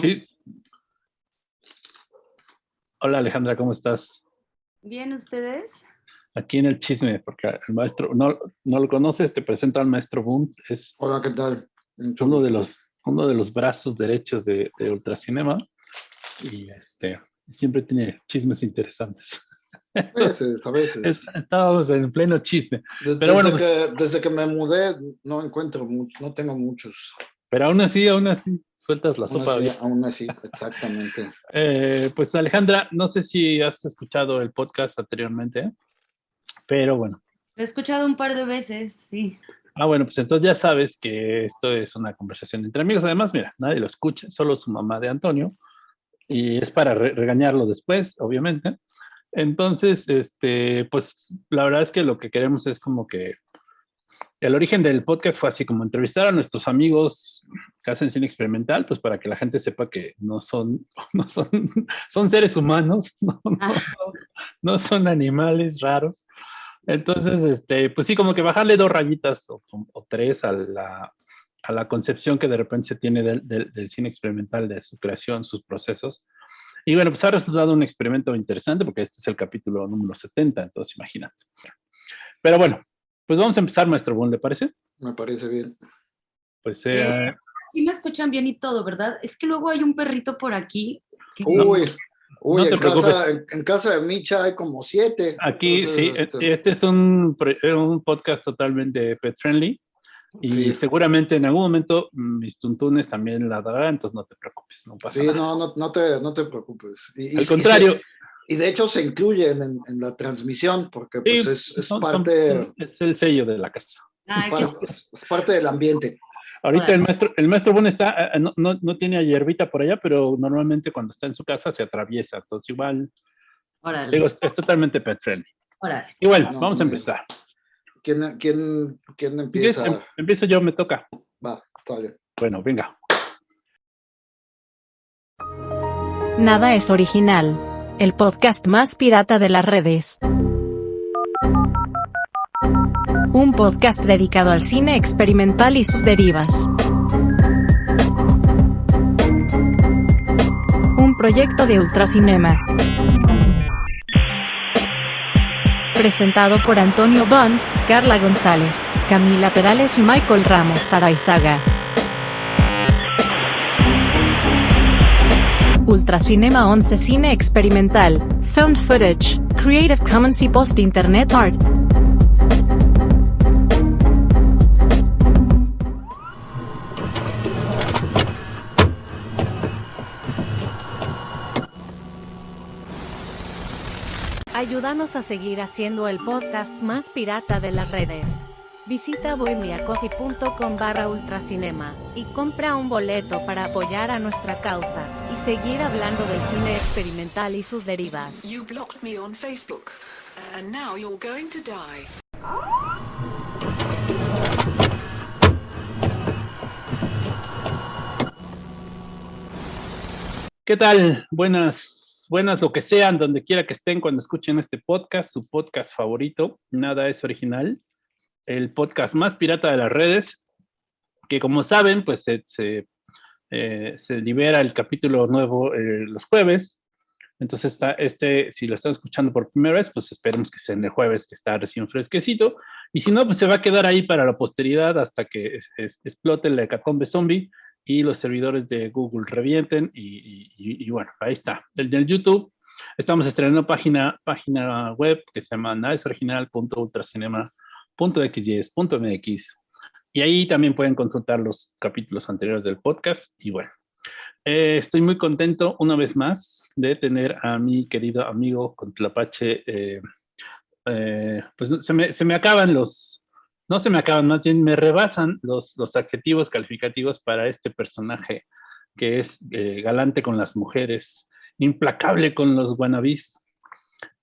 Sí. Hola Alejandra, ¿cómo estás? Bien, ¿ustedes? Aquí en el chisme, porque el maestro, no, no lo conoces, te presento al maestro Boom. Es Hola, ¿qué tal? uno de, los, uno de los brazos derechos de, de Ultracinema y este, siempre tiene chismes interesantes. A veces, a veces. Estábamos en pleno chisme. Desde, Pero bueno, desde pues- que, desde que me mudé no encuentro mucho, no tengo muchos. Pero aún así, aún así, sueltas la Aún sopa. así, aún así, exactamente. Eh, pues Alejandra, no sé si has escuchado el podcast anteriormente, pero bueno. Lo he escuchado un par de veces, sí. Ah, bueno, pues entonces ya sabes que esto es una conversación entre amigos. Además, mira, nadie lo escucha, solo su mamá de Antonio. Y es para re- regañarlo después, obviamente. Entonces, este, pues la verdad es que lo que queremos es como que el origen del podcast fue así como entrevistar a nuestros amigos que hacen cine experimental, pues para que la gente sepa que no son, no son, son seres humanos, no, no- Ah. no son animales raros. Entonces, este, pues sí, como que bajarle dos rayitas o, o tres a la, a la concepción que de repente se tiene del, del- del cine experimental, de su creación, sus procesos. Y bueno, pues ha resultado un experimento interesante porque este es el capítulo número 70, entonces imagínate. Pero bueno, pues vamos a empezar, maestro Boone, ¿le parece? Me parece bien. Pues eh, Eh, Sí me escuchan bien y todo, ¿verdad? Es que luego hay un perrito por aquí. que- Uy, uy, no te en, casa, preocupes. en, en casa de Micha hay como siete. aquí Entonces, sí, este, este es un, pre- un podcast totalmente pet friendly. Y Sí. seguramente en algún momento mis tuntunes también ladrarán, entonces no te preocupes, no pasa Sí, nada. no, no, no, te, no te preocupes. Y, y- Al y contrario, se- Y, de hecho se incluyen en, en la transmisión porque pues, sí, es, es son- son- parte, es el sello de la casa. Ay, es, es parte del ambiente. Ahorita Órale. el maestro, el maestro Boone está, eh, no, no, no tiene a hierbita por allá, pero normalmente cuando está en su casa se atraviesa, entonces igual, Órale, digo, es, es totalmente pet friendly. órale. Igual, No, vamos a bien. empezar. ¿Quién, quién, quién empieza? em- empiezo yo, me toca. Va, sale. Bueno, venga. Nada es original. El podcast más pirata de las redes. Un podcast dedicado al cine experimental y sus derivas. Un proyecto de Ultracinema. Presentado por Antonio Bond, Carla González, Camila Perales y Michael Ramos Araizaga. Ultracinema 11 Cine Experimental, Found Footage, Creative Commons y Post Internet Art. Ayúdanos a seguir haciendo el podcast más pirata de las redes. Visita bohemiacoffee.com barra ultracinema y compra un boleto para apoyar a nuestra causa y seguir hablando del cine experimental y sus derivas. You blocked me on Facebook, and now you're going to die. ¿Qué tal? Buenas, buenas lo que sean, donde quiera que estén cuando escuchen este podcast, su podcast favorito, Nada es original, el podcast más pirata de las redes, que como saben, pues se, se, eh, se libera el capítulo nuevo eh, los jueves. Entonces, está este, si lo están escuchando por primera vez, pues esperemos que sea en el jueves, que está recién fresquecito. Y si no, pues se va a quedar ahí para la posteridad hasta que es- es- explote la hecatombe zombie y los servidores de Google revienten y, y- y- y bueno, ahí está. El del YouTube, estamos estrenando página, página web que se llama nadesoriginal.ultracinema.xyes.mx y ahí también pueden consultar los capítulos anteriores del podcast y bueno. eh, estoy muy contento una vez más de tener a mi querido amigo Contlapache. eh, eh, pues se me, se me acaban los, no se me acaban, más bien me rebasan los, los adjetivos calificativos para este personaje que es eh, galante con las mujeres, implacable con los wannabes,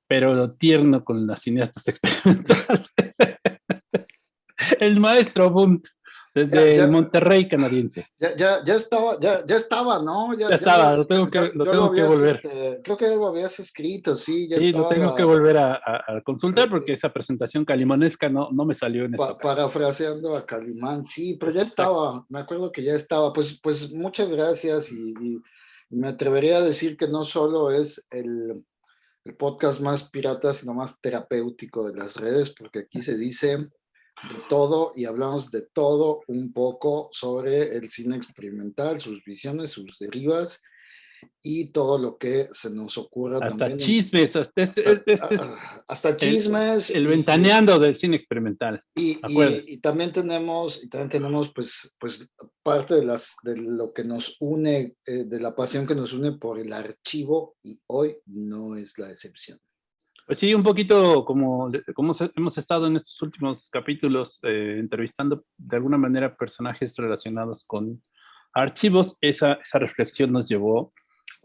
pero tierno con las cineastas experimentales. El maestro Bunt, desde Ya, ya. Monterrey canadiense. Ya, ya, ya estaba, ya, ya estaba, ¿no? Ya estaba, lo tengo que- lo tengo que habías, volver. este, creo que lo habías escrito, sí, ya Sí, lo estaba. tengo que volver a, a- a consultar porque esa presentación calimonesca no, no me salió en esta pa- parafraseando a Calimán, sí, pero ya Exacto. estaba, me acuerdo que ya estaba. Pues, pues muchas gracias y, y Me atrevería a decir que no solo es el, el podcast más pirata, sino más terapéutico de las redes, porque aquí se dice de todo y hablamos de todo un poco sobre el cine experimental, sus visiones, sus derivas y todo lo que se nos ocurra Hasta también. chismes, hasta, este, este es Ah, hasta chismes. el y- ventaneando del cine experimental. Y, y- y también tenemos, y también tenemos pues, pues parte de, las, de lo que nos une, eh, de la pasión que nos une por el archivo y hoy no es la excepción. Pues sí, un poquito como, como hemos estado en estos últimos capítulos eh, entrevistando de alguna manera personajes relacionados con archivos, esa, esa reflexión nos llevó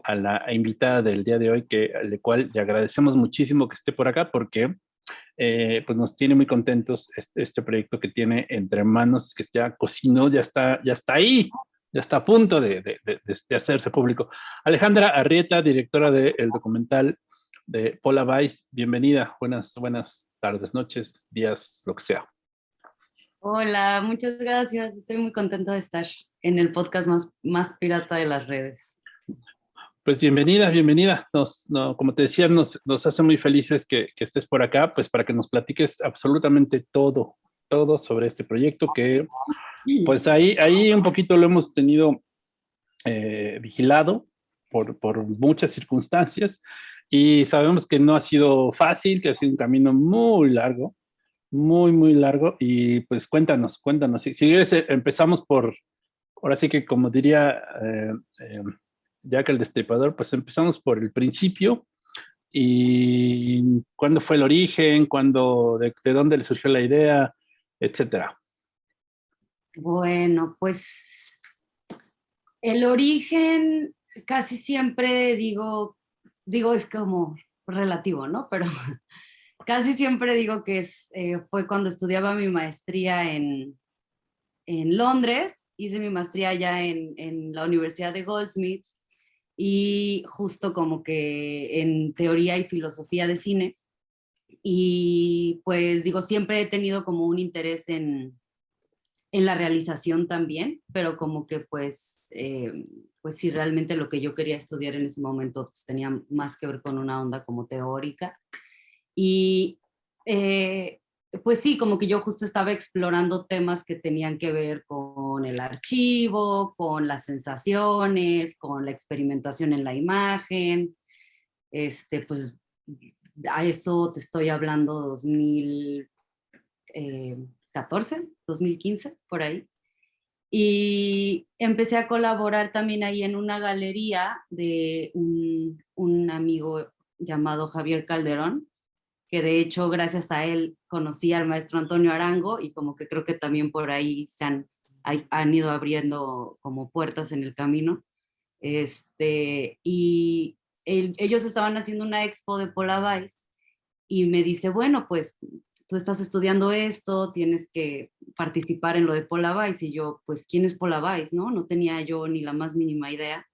a la invitada del día de hoy, que, al cual le agradecemos muchísimo que esté por acá porque eh, pues nos tiene muy contentos este, este proyecto que tiene entre manos, que ya cocinó, ya está, ya está ahí, ya está a punto de, de- de- de hacerse público. Alejandra Arrieta, directora del documental de Paula Weiss, bienvenida, buenas, buenas tardes, noches, días, lo que sea. Hola, muchas gracias. Estoy muy contenta de estar en el podcast más, más pirata de las redes. Pues bienvenida, bienvenida. Nos, no, como te decía, nos, nos hace muy felices que, que estés por acá, pues para que nos platiques absolutamente todo, todo sobre este proyecto que, pues ahí, ahí un poquito lo hemos tenido eh, vigilado por, por muchas circunstancias y sabemos que no ha sido fácil, que ha sido un camino muy largo, muy, muy largo y pues cuéntanos, cuéntanos. Si, si eh, empezamos por, ahora sí que como diría eh, eh, Jack el Destripador, pues empezamos por el principio y cuándo fue el origen, cuándo, de, de dónde le surgió la idea, etcétera. Bueno, pues el origen casi siempre digo, digo es como relativo, ¿no? Pero casi siempre digo que es, eh, fue cuando estudiaba mi maestría en, en Londres, hice mi maestría allá en, en la Universidad de Goldsmiths y justo como que en teoría y filosofía de cine. Y pues digo, siempre he tenido como un interés en, en la realización también, pero como que pues, eh, pues sí, realmente lo que yo quería estudiar en ese momento pues tenía más que ver con una onda como teórica. Y eh, pues sí, como que yo justo estaba explorando temas que tenían que ver con el archivo, con las sensaciones, con la experimentación en la imagen. Este, pues a eso te estoy hablando 2014, 2015, por ahí. Y empecé a colaborar también ahí en una galería de un, un amigo llamado Javier Calderón, que de hecho gracias a él conocí al maestro Antonio Arango y como que creo que también por ahí han, han ido abriendo como puertas en el camino. Este, y el- ellos estaban haciendo una expo de Weiss y me dice, bueno, pues tú estás estudiando esto, tienes que participar en lo de Weiss. Y yo, pues, ¿quién es Weiss? No, no tenía yo ni la más mínima idea.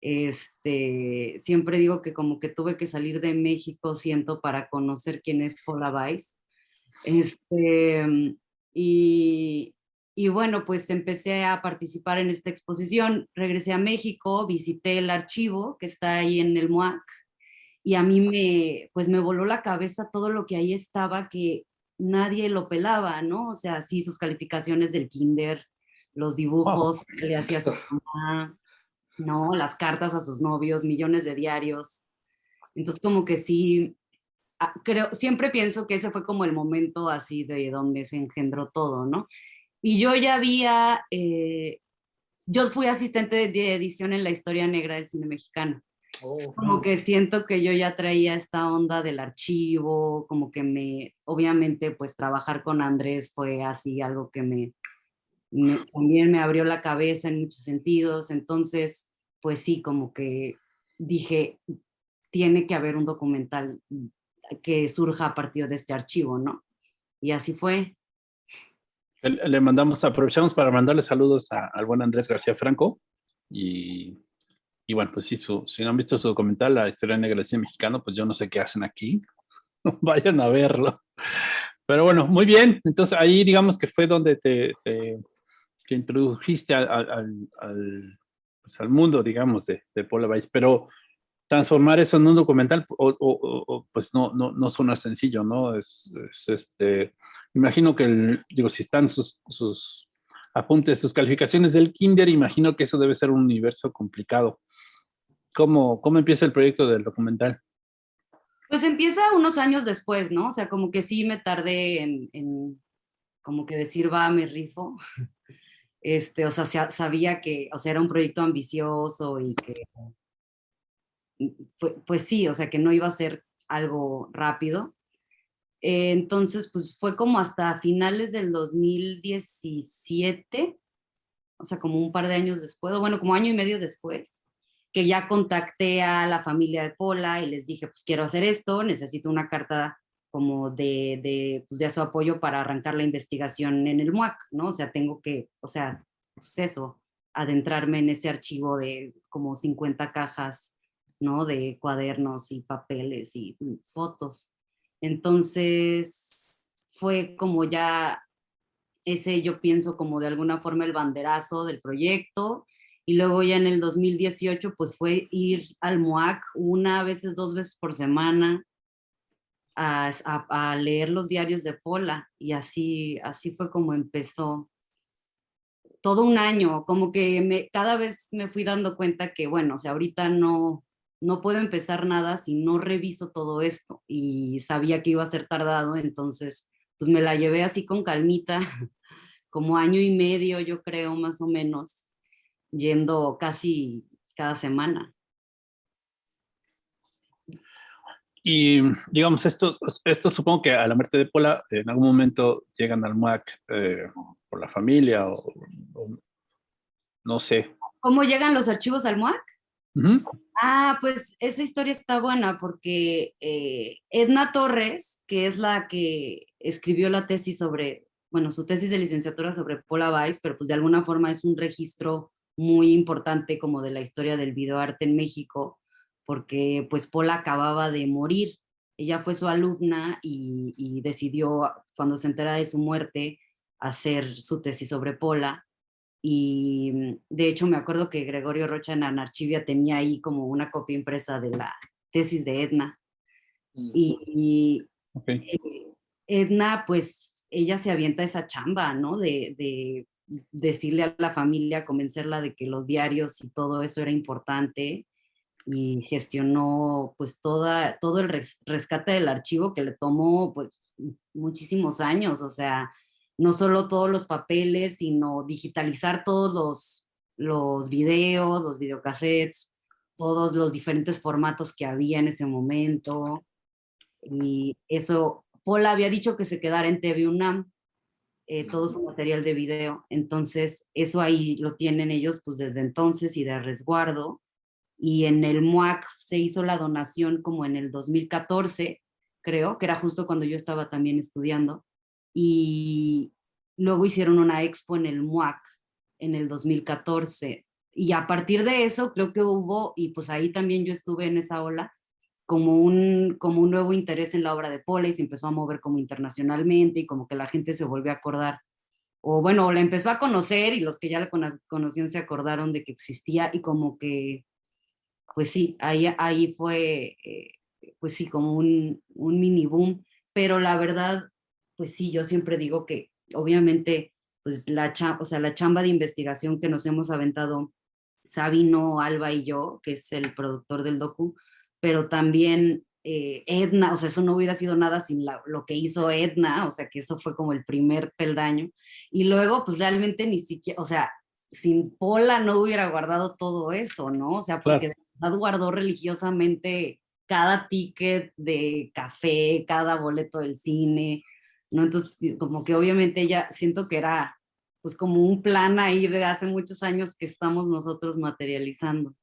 Este, siempre digo que como que tuve que salir de México, siento, para conocer quién es Weiss. Este, y, y bueno, pues empecé a participar en esta exposición. Regresé a México, visité el archivo que está ahí en el MUAC y a mí me, pues me voló la cabeza todo lo que ahí estaba que nadie lo pelaba, ¿no? O sea, sí, sus calificaciones del kinder, los dibujos que le hacía a su mamá, ¿no? Las cartas a sus novios, millones de diarios. Entonces, como que sí, ah, creo, siempre pienso que ese fue como el momento así de donde se engendró todo, ¿no? Y yo ya había, eh, yo fui asistente de- de edición en la historia negra del cine mexicano. Oh, Como que siento que yo ya traía esta onda del archivo, como que me, obviamente pues trabajar con Andrés fue así algo que me, me- también me abrió la cabeza en muchos sentidos, entonces pues sí, como que dije, tiene que haber un documental que surja a partir de este archivo, ¿no? Y así fue. Le, mandamos, aprovechamos para mandarle saludos a- al buen Andrés García Franco y, y bueno, pues sí, su, si no han visto su documental, La historia negra del cine mexicano, pues yo no sé qué hacen aquí. Vayan a verlo. Pero bueno, muy bien. Entonces ahí digamos que fue donde te, te introdujiste al, al- al- pues, mundo, digamos, de, de Weiss, pero transformar eso en un documental, pues no, no, no suena sencillo, ¿no? Es, este, imagino que, digo, si están sus, sus apuntes, sus calificaciones del kinder, imagino que eso debe ser un universo complicado. ¿Cómo, cómo empieza el proyecto del documental? Pues empieza unos años después, ¿no? O sea, como que sí me tardé en, en como que decir, va, me rifo. Este, o sea, sabía que, o sea, era un proyecto ambicioso y que pues, pues, sí, o sea, que no iba a ser algo rápido. Eh, entonces, pues fue como hasta finales del 2017, o sea, como un par de años después, o bueno, como año y medio después, que ya contacté a la familia de Pola y les dije, pues quiero hacer esto, necesito una carta como de, de, pues, de su apoyo para arrancar la investigación en el MUAC, ¿no? O sea, tengo que, o sea, pues eso, adentrarme en ese archivo de como 50 cajas ¿no? De cuadernos y papeles y fotos. Entonces, fue como ya ese, yo pienso, como de alguna forma el banderazo del proyecto. Y luego ya en el 2018, pues fue ir al MOAC una, veces dos veces por semana a, leer los diarios de Pola. Y así, así fue como empezó todo un año, como que cada vez me fui dando cuenta que, bueno, o sea, ahorita no, no puedo empezar nada si no reviso todo esto y sabía que iba a ser tardado, entonces pues me la llevé así con calmita, como año y medio yo creo más o menos, yendo casi cada semana. Y digamos, esto, esto supongo que a la muerte de Pola en algún momento llegan al MAC eh, por la familia o, no sé. ¿Cómo llegan los archivos al MUAC? Ah, pues esa historia está buena porque eh, Edna Torres, que es la que escribió la tesis sobre, bueno, su tesis de licenciatura sobre Paula Weiss, pero pues de alguna forma es un registro muy importante como de la historia del videoarte en México, porque pues Paula acababa de morir. Ella fue su alumna y, y decidió, cuando se entera de su muerte, hacer su tesis sobre Pola y mm, de hecho me acuerdo que Gregorio Rocha en Anarchivia tenía ahí como una copia impresa de la tesis de Edna. Y, eh, Edna, pues ella se avienta esa chamba, ¿no? De, de, decirle a la familia, convencerla de que los diarios y todo eso era importante y gestionó pues toda, todo el rescate del archivo que le tomó pues muchísimos años, o sea, no solo todos los papeles, sino digitalizar todos los, los videos, los videocassettes, todos los diferentes formatos que había en ese momento. Y eso, Paula había dicho que se quedara en TV UNAM, eh, todo su material de video. Entonces, eso ahí lo tienen ellos pues desde entonces y de resguardo. Y en el MUAC se hizo la donación como en el 2014, creo, que era justo cuando yo estaba también estudiando y luego hicieron una expo en el MUAC en el 2014 y a partir de eso creo que hubo, y pues ahí también yo estuve en esa ola, como un, como un nuevo interés en la obra de Pola y se empezó a mover como internacionalmente y como que la gente se volvió a acordar, o bueno, la empezó a conocer y los que ya la conocían se acordaron de que existía y como que, pues sí, ahí, ahí fue, eh, pues sí, como un, un mini boom, pero la verdad pues sí, yo siempre digo que obviamente pues la, o sea, la chamba de investigación que nos hemos aventado Sabino, Alba y yo, que es el productor del docu, pero también eh, Edna, o sea, eso no hubiera sido nada sin lo que hizo Edna, o sea, que eso fue como el primer peldaño. Y luego, pues realmente ni siquiera, o sea, sin Pola no hubiera guardado todo eso, ¿no? O sea, porque de verdad guardó religiosamente cada ticket de café, cada boleto del cine, ¿no? Entonces, como que obviamente ella, siento que era pues como un plan ahí de hace muchos años que estamos nosotros materializando.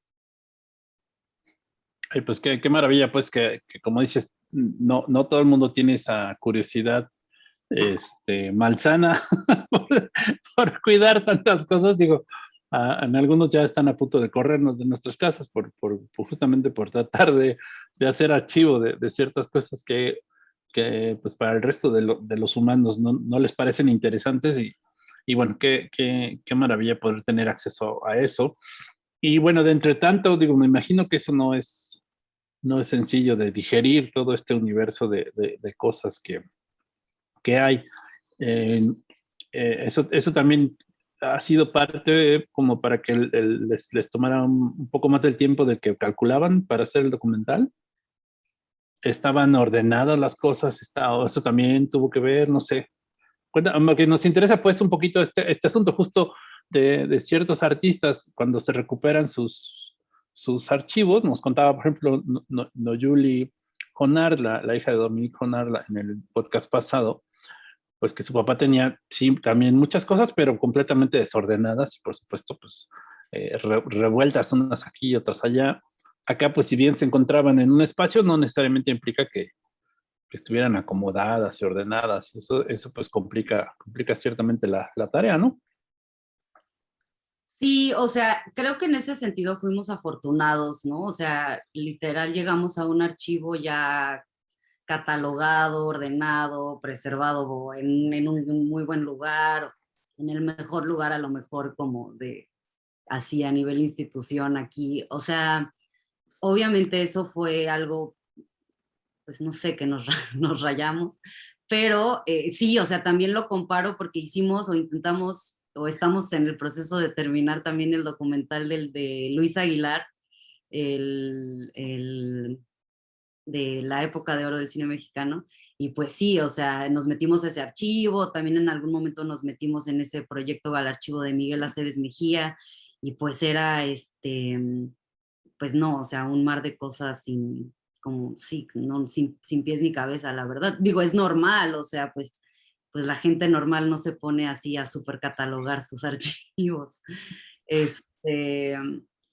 Ay, pues qué, qué maravilla, pues que, como dices, no, no todo el mundo tiene esa curiosidad este, malsana por, cuidar tantas cosas, digo, en algunos ya están a punto de corrernos de nuestras casas por, por, justamente por tratar de, de hacer archivo de, de, ciertas cosas que que pues para el resto de, de los humanos no, no, les parecen interesantes y, y bueno, qué, qué, qué, maravilla poder tener acceso a eso. y bueno, de entre tanto, digo, me imagino que eso no es, no es sencillo de digerir todo este universo de, de, cosas que, que hay. Eh, eso, eso también ha sido parte como para que les, les, tomara un, poco más del tiempo de que calculaban para hacer el documental. Estaban ordenadas las cosas, está, eso también tuvo que ver, no sé. Cuenta, que nos interesa pues un poquito este, este asunto justo de, de, ciertos artistas cuando se recuperan sus, sus archivos. Nos contaba, por ejemplo, Noyuli Jonar, la, la hija de Dominique Jonar, en el podcast pasado, pues que su papá tenía, sí, también muchas cosas, pero completamente desordenadas y por supuesto, pues eh, revueltas unas aquí y otras allá. Acá, pues si bien se encontraban en un espacio, no necesariamente implica que, estuvieran acomodadas y ordenadas. Eso, eso pues complica, complica ciertamente la, la tarea, ¿no? Sí, o sea, creo que en ese sentido fuimos afortunados, ¿no? O sea, literal llegamos a un archivo ya catalogado, ordenado, preservado en, un, muy buen lugar, en el mejor lugar a lo mejor como de así a nivel institución aquí. O sea, obviamente eso fue algo, pues no sé, que nos, nos rayamos, pero eh, sí, o sea, también lo comparo porque hicimos o intentamos o estamos en el proceso de terminar también el documental del de Luis Aguilar, el, el de la época de oro del cine mexicano. Y pues sí, o sea, nos metimos a ese archivo, también en algún momento nos metimos en ese proyecto al archivo de Miguel Aceves Mejía, y pues era, este, pues no, o sea, un mar de cosas sin, como, sí, no, sin, sin pies ni cabeza, la verdad. Digo, es normal, o sea, pues, pues la gente normal no se pone así a super catalogar sus archivos. Este,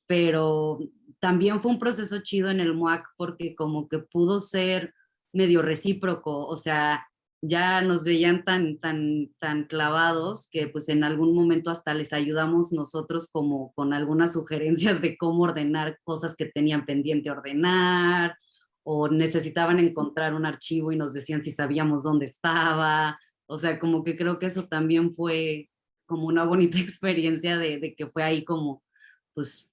pero también fue un proceso chido en el MUAC porque como que pudo ser medio recíproco, o sea, ya nos veían tan, tan, tan clavados que pues en algún momento hasta les ayudamos nosotros como con algunas sugerencias de cómo ordenar cosas que tenían pendiente ordenar, o necesitaban encontrar un archivo y nos decían si sabíamos dónde estaba, o sea, como que creo que eso también fue como una bonita experiencia de, de que fue ahí como, pues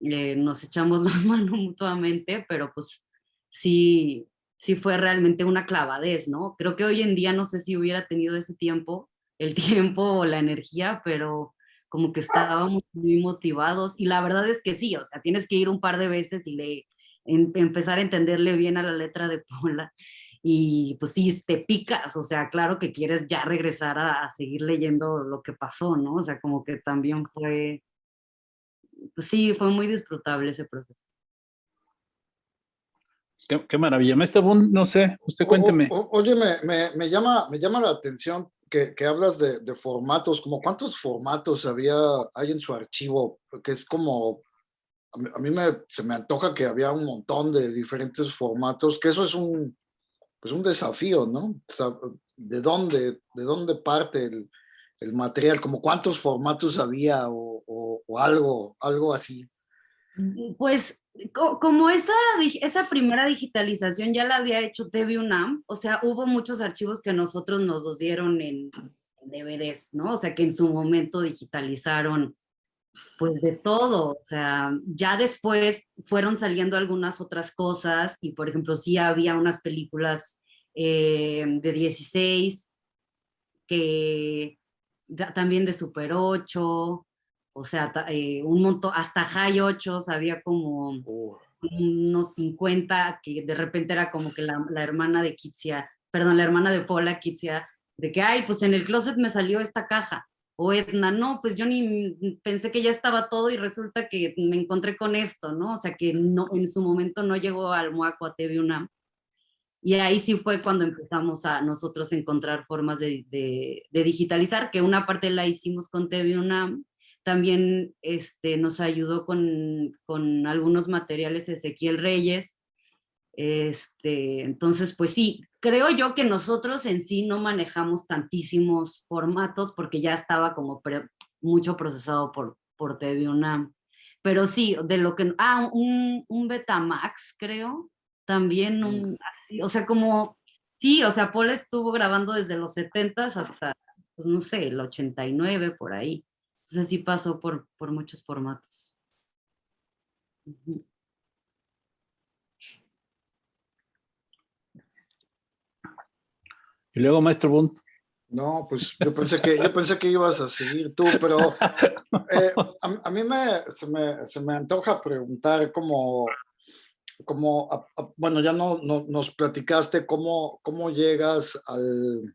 eh, nos echamos la mano mutuamente, pero pues sí, sí fue realmente una clavadez, ¿no? Creo que hoy en día no sé si hubiera tenido ese tiempo, el tiempo o la energía, pero como que estábamos muy motivados y la verdad es que sí, o sea, tienes que ir un par de veces y le, empezar a entenderle bien a la letra de Paula y pues sí, te picas, o sea, claro que quieres ya regresar a, a seguir leyendo lo que pasó, ¿no? O sea, como que también fue pues sí, fue muy disfrutable ese proceso. Qué, maravilla. Maestro no sé, usted cuénteme. oye, me, me, llama, me llama la atención que, que hablas de, de, formatos, como cuántos formatos había, hay en su archivo, porque es como, a mí, me, se me antoja que había un montón de diferentes formatos, que eso es un, pues un desafío, ¿no? ¿De dónde, de dónde parte el, material? Como cuántos formatos había o, algo, algo así. Pues como esa, esa primera digitalización ya la había hecho TV UNAM, o sea, hubo muchos archivos que nosotros nos los dieron en, DVDs, ¿no? O sea, que en su momento digitalizaron pues de todo, o sea, ya después fueron saliendo algunas otras cosas y por ejemplo sí había unas películas eh, de 16 que también de Super 8, o sea, eh, un montón, hasta High 8 había como unos 50, que de repente era como que la, hermana de Kitsia, perdón, la hermana de Paula Kitsia, de que, ay, pues en el closet me salió esta caja. O Edna, no, pues yo ni pensé que ya estaba todo y resulta que me encontré con esto, ¿no? O sea, que no, en su momento no llegó al Moaco a TV UNAM. Y ahí sí fue cuando empezamos a nosotros encontrar formas de, de, digitalizar, que una parte la hicimos con TV UNAM, también este, nos ayudó con, con algunos materiales Ezequiel Reyes. Este, entonces, pues sí, creo yo que nosotros en sí no manejamos tantísimos formatos porque ya estaba como mucho procesado por, por TV UNAM. Pero sí, de lo que... Ah, un, un Betamax, creo, también un, así, o sea, como, sí, o sea, Paul estuvo grabando desde los 70 hasta, pues no sé, el 89 por ahí. Entonces sí pasó por, por muchos formatos. Ujú. Y luego, maestro Bunt. No, pues yo pensé que, yo pensé que ibas a seguir tú, pero eh, a, mí me se, me, se me antoja preguntar a- a- bueno, ya no, no- nos platicaste cómo, cómo llegas al,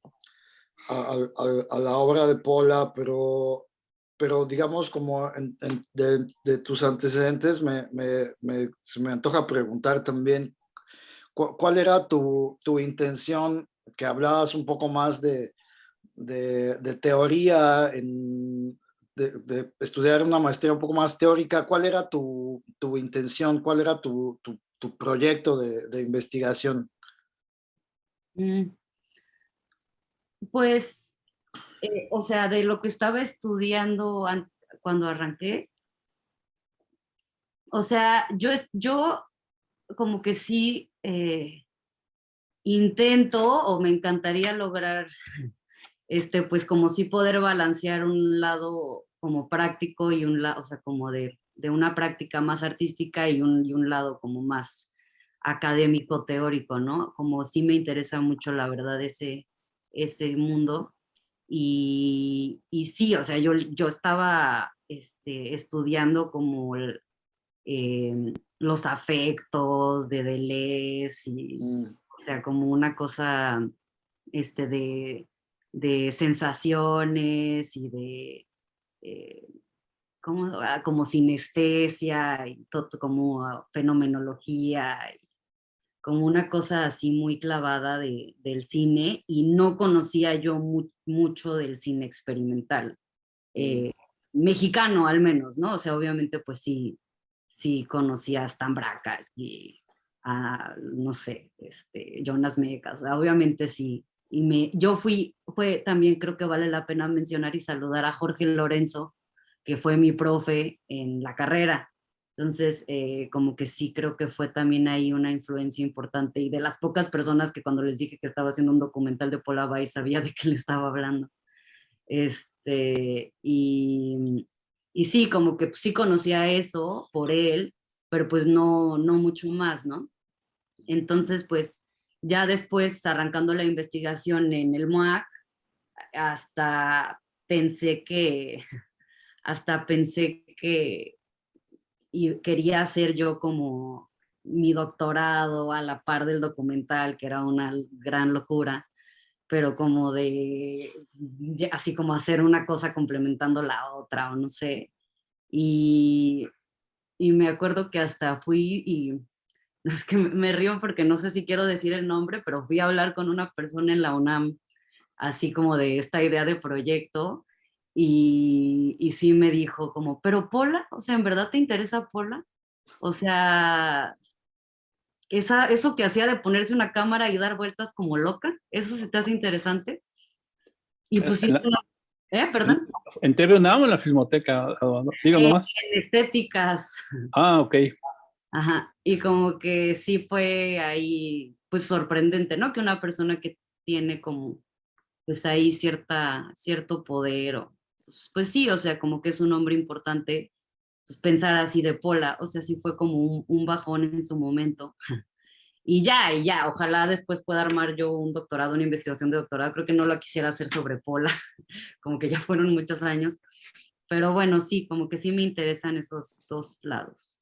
a, la obra de Pola, pero, pero digamos como de, tus antecedentes, me, me- me- se me antoja preguntar también cu- cuál era tu, tu intención, que hablabas un poco más de, de, teoría, en, de, estudiar una maestría un poco más teórica, ¿cuál era tu, tu intención? ¿Cuál era tu, tu, proyecto de, investigación? Mm. Pues, eh, o sea, de lo que estaba estudiando an- cuando arranqué, o sea, yo, yo como que sí eh, intento o me encantaría lograr, este, pues como sí poder balancear un lado como práctico y un lado, o sea, como de, de una práctica más artística y un, y un lado como más académico teórico, ¿no? Como sí me interesa mucho, la verdad, ese, ese mundo. Y, y sí, o sea, yo, yo estaba este, estudiando como em, los afectos de Deleuze y, Mm, o sea, como una cosa este, de, de sensaciones y de eh, como, ah, como sinestesia y todo, como ah, fenomenología, y como una cosa así muy clavada de, del cine y no conocía yo mu- mucho del cine experimental, eh, mexicano al menos, ¿no? O sea, obviamente pues sí, sí conocía a Stan Braca y a, no sé, este, Jonas Mekas, obviamente sí. Y me, yo fui, fue también creo que vale la pena mencionar y saludar a Jorge Lorenzo, que fue mi profe en la carrera. Entonces, eh, como que sí creo que fue también ahí una influencia importante y de las pocas personas que cuando les dije que estaba haciendo un documental de Paula Bay sabía de qué le estaba hablando. Este, y, y sí, como que sí conocía eso por él, pero pues no, no mucho más, ¿no? Entonces, pues ya después arrancando la investigación en el MOAC, hasta pensé que, hasta pensé que y quería hacer yo como mi doctorado a la par del documental, que era una gran locura, pero como de, así como hacer una cosa complementando la otra, o no sé. Y, y me acuerdo que hasta fui y, es que me- río porque no sé si quiero decir el nombre, pero fui a hablar con una persona en la UNAM, así como de esta idea de proyecto, y, y sí me dijo como, pero Pola, o sea, ¿en verdad te interesa Pola? O sea, esa, eso que hacía de ponerse una cámara y dar vueltas como loca, ¿eso se te hace interesante? Y pues sí, La- ¿eh? Perdón. ¿En TV UNAM o en la Filmoteca? O- o- Diga Eh, nomás. en estéticas. Ah, ok. Ajá, y como que sí fue ahí, pues sorprendente, ¿no? Que una persona que tiene como, pues ahí cierta, cierto poder, o, pues, pues sí, o sea, como que es un hombre importante, pues pensar así de Pola, o sea, sí fue como un, un bajón en su momento. Y ya, y ya, ojalá después pueda armar yo un doctorado, una investigación de doctorado, creo que no lo quisiera hacer sobre Pola, como que ya fueron muchos años, pero bueno, sí, como que sí me interesan esos dos lados.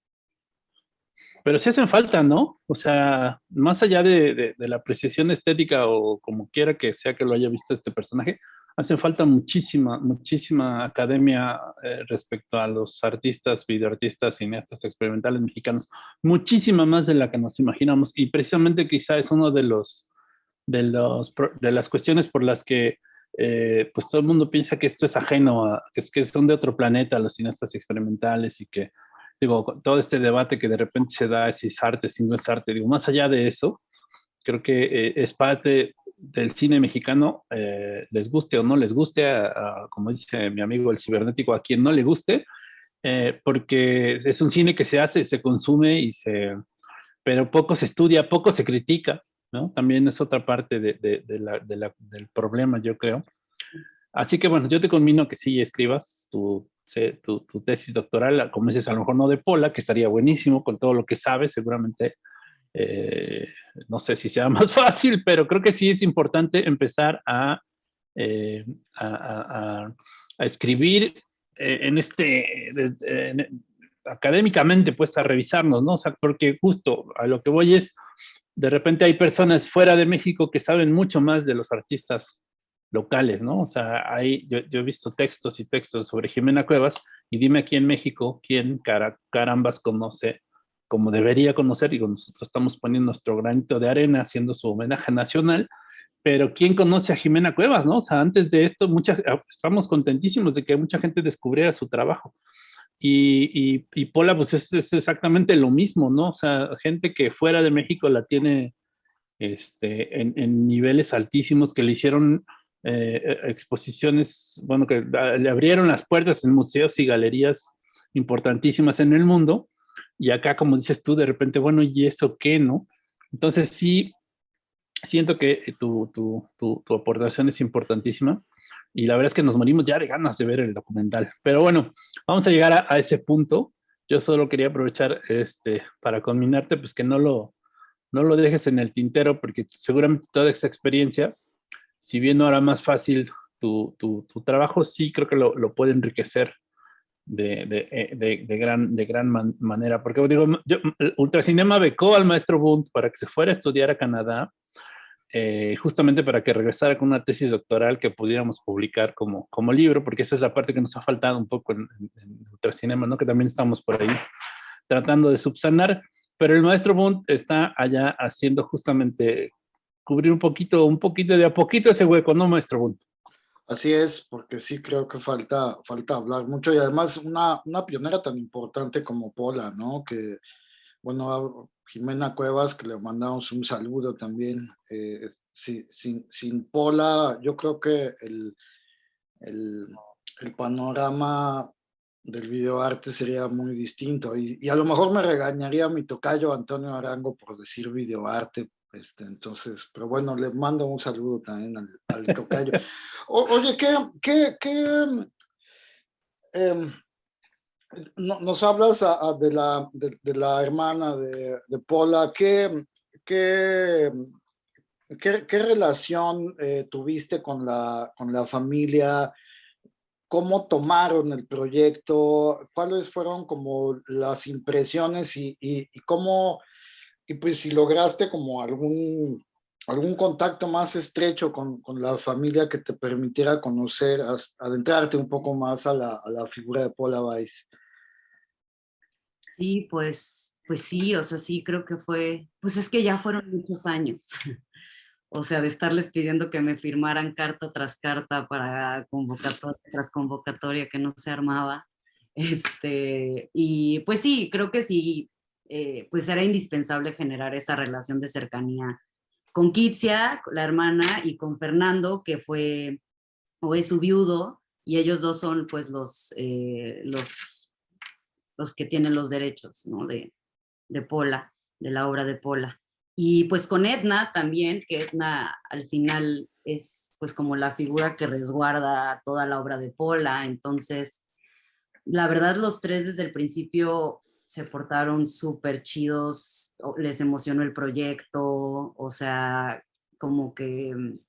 Pero sí hacen falta, ¿no? O sea, más allá de, de- de la apreciación estética o como quiera que sea que lo haya visto este personaje, hace falta muchísima, muchísima academia eh, respecto a los artistas, videoartistas, cineastas experimentales mexicanos. Muchísima más de la que nos imaginamos. Y precisamente quizá es uno de los, de los, de las cuestiones por las que eh, pues todo el mundo piensa que esto es ajeno, que, es, que son de otro planeta los cineastas experimentales y que digo, todo este debate que de repente se da si es arte, si no es arte, digo, más allá de eso, creo que eh, es parte del cine mexicano, eh, les guste o no les guste, a- a- como dice mi amigo el cibernético, a quien no le guste, eh, porque es un cine que se hace, se consume y se, pero poco se estudia, poco se critica, ¿no? También es otra parte de, de- de la- la- del problema, yo creo. Así que bueno, yo te conmino que sí escribas tu tu, tu, tesis doctoral, como dices, a lo mejor no de Pola, que estaría buenísimo con todo lo que sabes, seguramente, eh, no sé si sea más fácil, pero creo que sí es importante empezar a, eh, a, escribir eh, en este, académicamente, pues a revisarnos, ¿no? O sea, porque justo a lo que voy es, de repente hay personas fuera de México que saben mucho más de los artistas locales, ¿no? O sea, hay, yo, he visto textos y textos sobre Jimena Cuevas y dime aquí en México quién carambas conoce como debería conocer, digo, nosotros estamos poniendo nuestro granito de arena haciendo su homenaje nacional, pero ¿quién conoce a Jimena Cuevas, no? O sea, antes de esto, mucha, estamos contentísimos de que mucha gente descubriera su trabajo. Y, y, Pola, pues es, es, exactamente lo mismo, ¿no? O sea, gente que fuera de México la tiene este, en, en niveles altísimos, que le hicieron eh, eh, exposiciones, bueno, que le abrieron las puertas en museos y galerías importantísimas en el mundo, y acá, como dices tú, de repente, bueno, ¿y eso qué, no? Entonces sí, siento que tu, tu, tu, tu aportación es importantísima, y la verdad es que nos morimos ya de ganas de ver el documental. Pero bueno, vamos a llegar a, ese punto. Yo solo quería aprovechar este, para combinarte, pues que no lo, no lo dejes en el tintero, porque seguramente toda esa experiencia si bien no hará más fácil tu, tu, tu trabajo, sí creo que lo, lo puede enriquecer de, eh, de, de gran, de gran manera. Porque digo, yo, Ultracinema becó al maestro Bunt para que se fuera a estudiar a Canadá, eh, justamente para que regresara con una tesis doctoral que pudiéramos publicar como, como libro, porque esa es la parte que nos ha faltado un poco en, en, Ultracinema, ¿no? que también estamos por ahí tratando de subsanar. Pero el maestro Bunt está allá haciendo justamente cubrir un poquito, un poquito de a poquito ese hueco, ¿no, maestro Bunt? Así es, porque sí creo que falta, falta hablar mucho y además una, una pionera tan importante como Pola, ¿no? Que, bueno, Jimena Cuevas, que le mandamos un saludo también. Eh, sin, Pola, yo creo que el, el, panorama del videoarte sería muy distinto y, a lo mejor me regañaría mi tocayo Antonio Arango por decir videoarte, este, entonces, pero bueno, le mando un saludo también al, al tocayo. O, oye, ¿qué, qué, qué eh, no, nos hablas a, a de, la, de, de, la hermana de, de Pola? ¿Qué, qué, qué, qué relación eh, tuviste con la, con la familia? ¿Cómo tomaron el proyecto? ¿Cuáles fueron como las impresiones y, y, y cómo y pues si lograste como algún, algún contacto más estrecho con, con la familia que te permitiera conocer, adentrarte un poco más a la, a la figura de Paula Weiss. Sí, pues, pues sí, o sea, sí creo que fue, pues es que ya fueron muchos años. o sea, de estarles pidiendo que me firmaran carta tras carta para convocatoria tras convocatoria que no se armaba. Este, y pues sí, creo que sí, eh, pues era indispensable generar esa relación de cercanía con Kitsia, la hermana, y con Fernando, que fue o es su viudo, y ellos dos son pues los, eh, los, los que tienen los derechos ¿no? de, de Pola, de la obra de Pola. Y pues con Edna también, que Edna al final es pues como la figura que resguarda toda la obra de Pola, entonces la verdad los tres desde el principio se portaron súper chidos, les emocionó el proyecto, o sea, como que mm,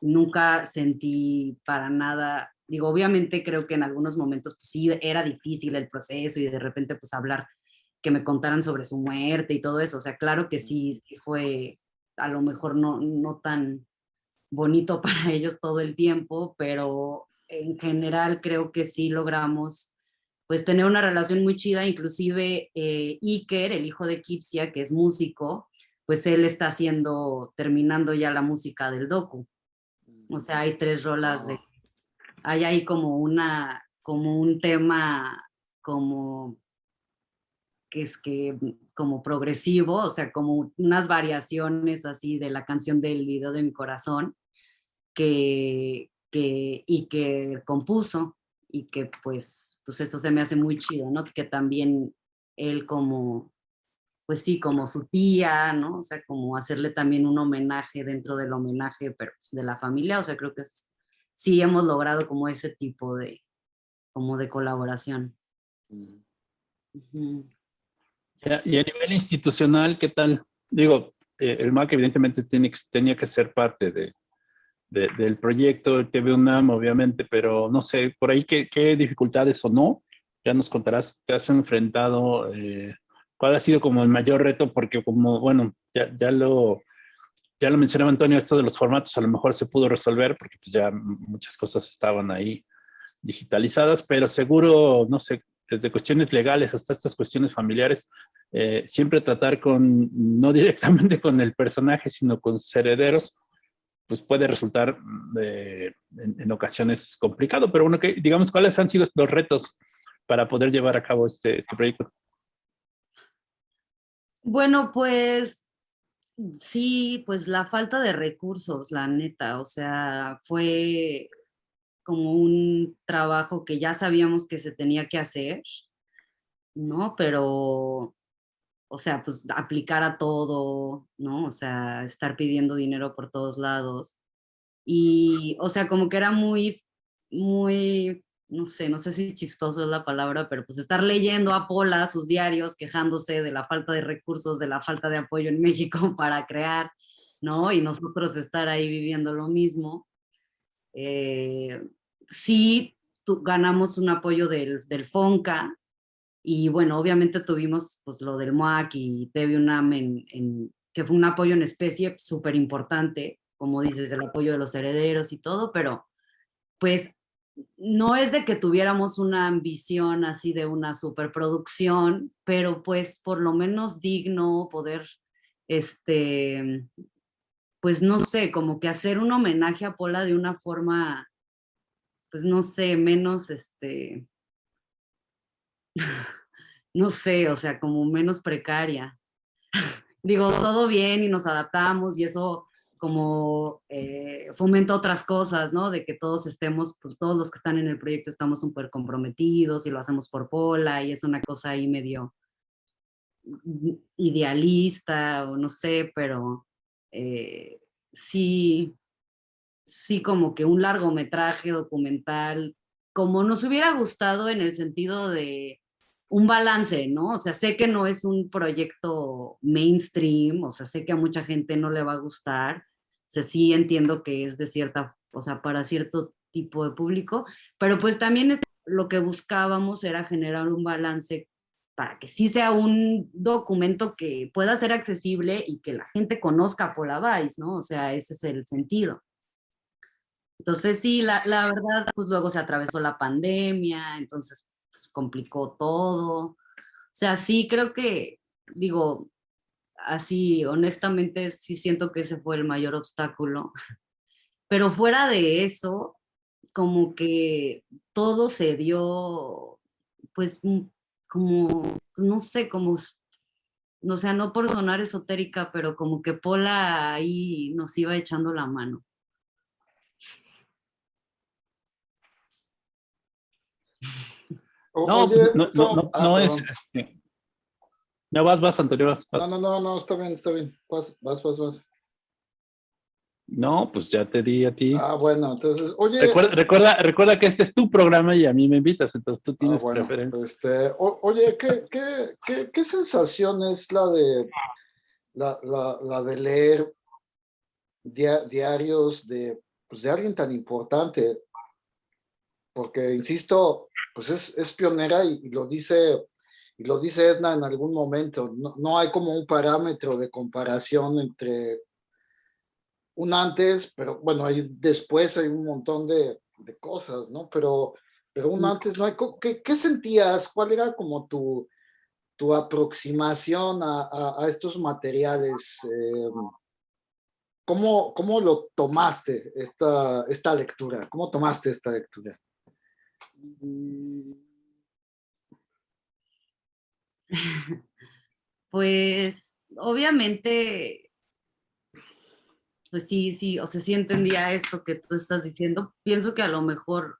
nunca sentí para nada, digo, obviamente creo que en algunos momentos pues sí era difícil el proceso y de repente pues hablar, que me contaran sobre su muerte y todo eso, o sea, claro que sí, sí fue a lo mejor no, no tan bonito para ellos todo el tiempo, pero en general creo que sí logramos pues tener una relación muy chida, inclusive eh, Iker, el hijo de Kitsia, que es músico, pues él está haciendo, terminando ya la música del docu. O sea, hay tres rolas de, hay ahí como una, como un tema como, que es que, como progresivo, o sea, como unas variaciones así de la canción del video de mi corazón, que, que, y que compuso, y que pues pues eso se me hace muy chido, ¿no? Que también él como, pues sí, como su tía, ¿no? O sea, como hacerle también un homenaje dentro del homenaje pero pues, de la familia, o sea, creo que sí hemos logrado como ese tipo de, como de colaboración. Mm. Ujú. Ya, Y a nivel institucional, ¿qué tal? Digo, eh, el MAC evidentemente tiene, que- tenía que ser parte de, de- del proyecto, el TV UNAM, obviamente, pero no sé, por ahí qué, qué dificultades o no, ya nos contarás, te has enfrentado, eh, cuál ha sido como el mayor reto, porque como, bueno, ya, ya lo... Ya lo mencionaba Antonio, esto de los formatos a lo mejor se pudo resolver porque pues ya muchas cosas estaban ahí digitalizadas, pero seguro, no sé, desde cuestiones legales hasta estas cuestiones familiares, eh, siempre tratar con, no directamente con el personaje, sino con sus herederos, pues puede resultar eh, en, en ocasiones complicado, pero bueno, que, digamos, ¿cuáles han sido los retos para poder llevar a cabo este, este proyecto? Bueno, pues sí, pues la falta de recursos, la neta, o sea, fue como un trabajo que ya sabíamos que se tenía que hacer, ¿no? Pero, o sea, pues aplicar a todo, ¿no? O sea, estar pidiendo dinero por todos lados. Y, o sea, como que era muy, muy, no sé, no sé si chistoso es la palabra, pero pues estar leyendo a Pola sus diarios quejándose de la falta de recursos, de la falta de apoyo en México para crear, ¿no? Y nosotros estar ahí viviendo lo mismo. Eh, sí, ganamos un apoyo del, del FONCA, y bueno, obviamente tuvimos pues lo del MOAC y TV UNAM, en, en- que fue un apoyo en especie súper importante, como dices, el apoyo de los herederos y todo, pero pues no es de que tuviéramos una ambición así de una superproducción, pero pues por lo menos digno poder, este, pues no sé, como que hacer un homenaje a Pola de una forma, pues no sé, menos, este, no sé, o sea, como menos precaria. Digo, todo bien y nos adaptamos y eso como eh, fomenta otras cosas, ¿no? De que todos estemos, pues todos los que están en el proyecto estamos súper comprometidos y lo hacemos por Pola y es una cosa ahí medio idealista o no sé, pero eh, sí, sí como que un largometraje documental, como nos hubiera gustado en el sentido de un balance, ¿no? O sea, sé que no es un proyecto mainstream, o sea, sé que a mucha gente no le va a gustar, o sea, sí entiendo que es de cierta, o sea, para cierto tipo de público, pero pues también es- lo que buscábamos era generar un balance para que sí sea un documento que pueda ser accesible y que la gente conozca por la Vice, ¿no? O sea, ese es el sentido. Entonces sí, la, la verdad, pues luego se atravesó la pandemia, entonces pues, complicó todo. O sea, sí creo que, digo, así honestamente sí siento que ese fue el mayor obstáculo. Pero fuera de eso, como que todo se dio, pues, mm, como, no sé, como, s- o sea, no por sonar esotérica, pero como que Pola ahí nos iba echando la mano. O- No, oye, no, no, no, ah, no es... este, No, vas, vas, Antonio, vas, vas. No, no, no, no, está bien, está bien. Vas, vas, vas, vas. No, pues ya te di a ti. Ah, bueno, entonces, oye. Recuerda, recuerda, recuerda que este es tu programa y a mí me invitas, entonces tú Ah, tienes bueno, preferencia. este, o- oye, ¿qué, qué, qué, qué sensación es la de, la, la, la de leer dia- diarios de, pues, de alguien tan importante? Porque, insisto, pues es, es pionera y, y lo dice, y lo dice Edna en algún momento, no, no hay como un parámetro de comparación entre un antes, pero bueno, hay, después hay un montón de, de cosas, ¿no? Pero, pero un Mm. antes no hay. ¿Qué, qué sentías? ¿Cuál era como tu, tu aproximación a, a- a estos materiales? Eh, ¿cómo, ¿Cómo lo tomaste, esta, esta lectura? ¿Cómo tomaste esta lectura? Pues obviamente, pues sí, sí, o sea, sí entendía esto que tú estás diciendo. Pienso que a lo mejor,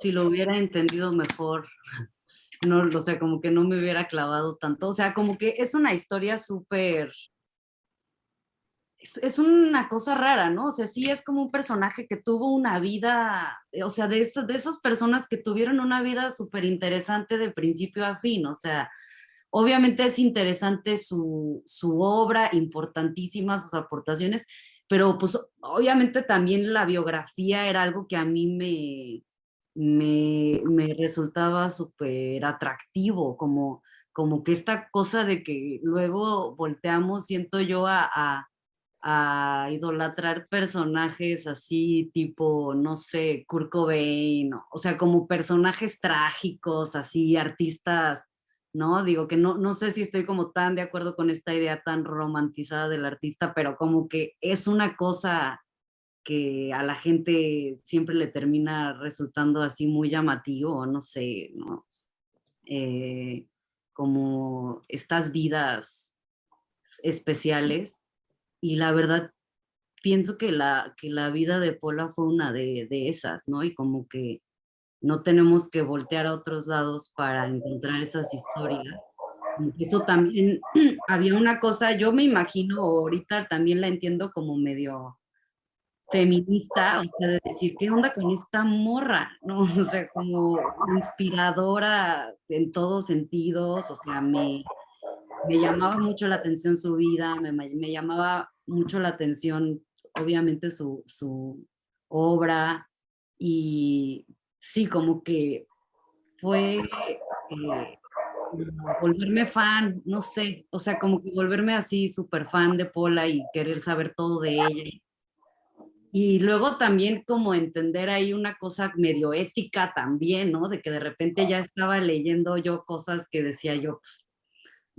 si lo hubiera entendido mejor, no, o sea, como que no me hubiera clavado tanto. O sea, como que es una historia súper es, es, una cosa rara, ¿no? O sea, sí es como un personaje que tuvo una vida, o sea, de, eso, de esas personas que tuvieron una vida súper interesante de principio a fin, o sea, obviamente es interesante su, su obra, importantísimas sus aportaciones, pero pues obviamente también la biografía era algo que a mí me, me, me resultaba súper atractivo, como, como que esta cosa de que luego volteamos, siento yo, a, a, a idolatrar personajes así tipo, no sé, Kurt Cobain, o sea, como personajes trágicos, así, artistas, ¿no? Digo que no, no sé si estoy como tan de acuerdo con esta idea tan romantizada del artista, pero como que es una cosa que a la gente siempre le termina resultando así muy llamativo, no sé, ¿no? Eh, como estas vidas especiales y la verdad pienso que la, que la vida de Pola fue una de, de esas, ¿no? Y como que no tenemos que voltear a otros lados para encontrar esas historias. Eso también, había una cosa, yo me imagino, ahorita también la entiendo como medio feminista, o sea, de decir, ¿qué onda con esta morra? ¿no? O sea, como inspiradora en todos sentidos, o sea, me, me llamaba mucho la atención su vida, me, me llamaba mucho la atención, obviamente, su, su obra, y sí, como que fue eh, volverme fan, no sé, o sea, como que volverme así súper fan de Pola y querer saber todo de ella. Y luego también como entender ahí una cosa medio ética también, ¿no? De que de repente ya estaba leyendo yo cosas que decía yo, pues,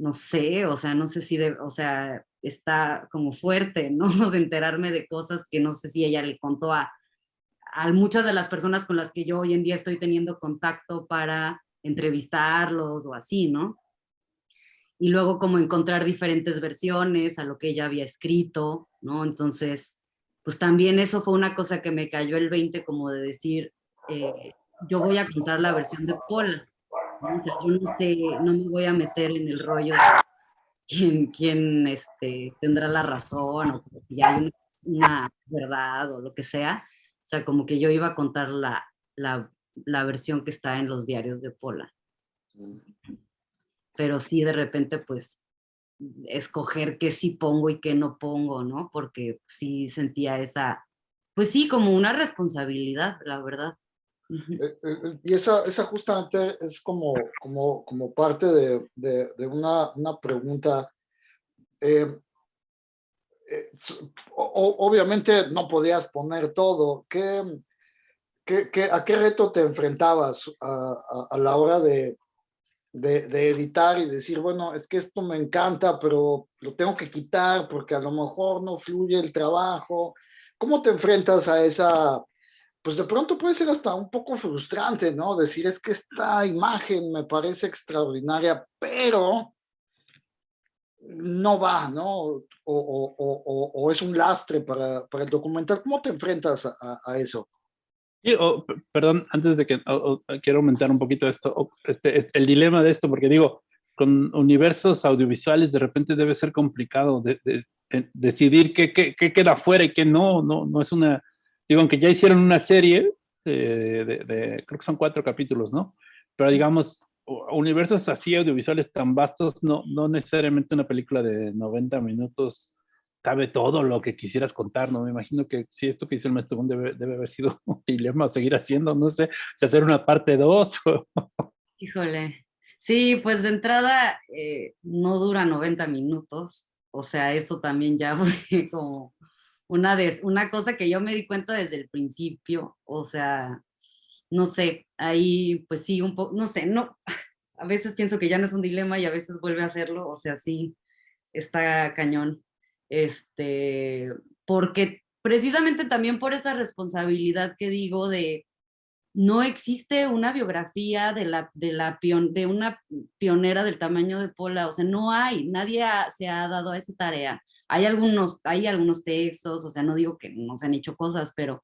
no sé, o sea, no sé si, o sea, está como fuerte, ¿no? De enterarme de cosas que no sé si ella le contó a, a muchas de las personas con las que yo hoy en día estoy teniendo contacto para entrevistarlos o así, ¿no? Y luego como encontrar diferentes versiones a lo que ella había escrito, ¿no? Entonces, pues también eso fue una cosa que me cayó el 20 como de decir, eh, yo voy a contar la versión de Paul, ¿no? yo no sé, no me voy a meter en el rollo de quién, quién este, tendrá la razón o si hay una, una verdad o lo que sea, o sea, como que yo iba a contar la, la, la versión que está en los diarios de Pola. Mm. Pero sí, de repente, pues, escoger qué sí pongo y qué no pongo, ¿no? Porque sí sentía esa, pues sí, como una responsabilidad, la verdad. Eh, eh, y esa, esa justamente es como, como, como parte de, de, una, una, pregunta. Eh, eh, obviamente no podías poner todo. ¿Qué, qué, a qué reto te enfrentabas a, a, la hora de, de, de, editar y decir, bueno, es que esto me encanta, pero lo tengo que quitar porque a lo mejor no fluye el trabajo? ¿Cómo te enfrentas a esa, pues de pronto puede ser hasta un poco frustrante, ¿no? Decir, es que esta imagen me parece extraordinaria, pero no va, ¿no? O, es un lastre para, para, el documental. ¿Cómo te enfrentas a, eso? perdón, antes de que quiero aumentar un poquito esto, este, el dilema de esto, porque digo, con universos audiovisuales de repente debe ser complicado de, decidir qué, qué, qué, queda fuera y qué no, no, no es una, digo, aunque ya hicieron una serie de, de creo que son cuatro capítulos, ¿no? Pero digamos, universos así audiovisuales tan vastos, no, no necesariamente una película de 90 minutos cabe todo lo que quisieras contar, ¿no? Me imagino que si esto que hizo el maestro debe, debe haber sido un dilema seguir haciendo, no sé, si hacer una parte 2. Híjole. Sí, pues de entrada eh, no dura 90 minutos, o sea, eso también ya fue como una, de, una cosa que yo me di cuenta desde el principio, o sea, no sé, ahí pues sí, un poco, no sé, no, a veces pienso que ya no es un dilema y a veces vuelve a hacerlo, o sea, sí, está cañón. Este, porque precisamente también por esa responsabilidad que digo de no existe una biografía de, la, de, la de una pionera del tamaño de Pola, o sea, no hay, nadie se ha dado a esa tarea. Hay algunos, hay algunos textos, o sea, no digo que no se han hecho cosas, pero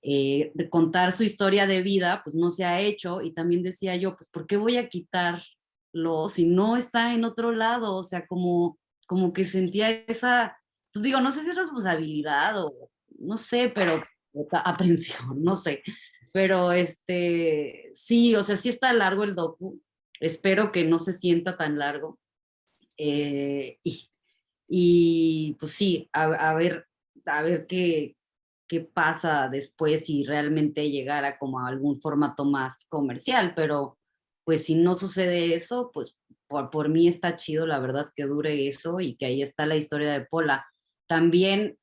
eh, contar su historia de vida, pues no se ha hecho. Y también decía yo, pues ¿por qué voy a quitarlo si no está en otro lado? O sea, como, como que sentía esa, pues digo, no sé si es responsabilidad o no sé, pero aprensión, no sé. Pero este, sí, o sea, sí está largo el docu. Espero que no se sienta tan largo. Eh, y, y, pues sí, a, ver, a ver qué, qué pasa después si realmente llegara como a algún formato más comercial, pero pues si no sucede eso, pues por, por mí está chido, la verdad, que dure eso y que ahí está la historia de Pola. También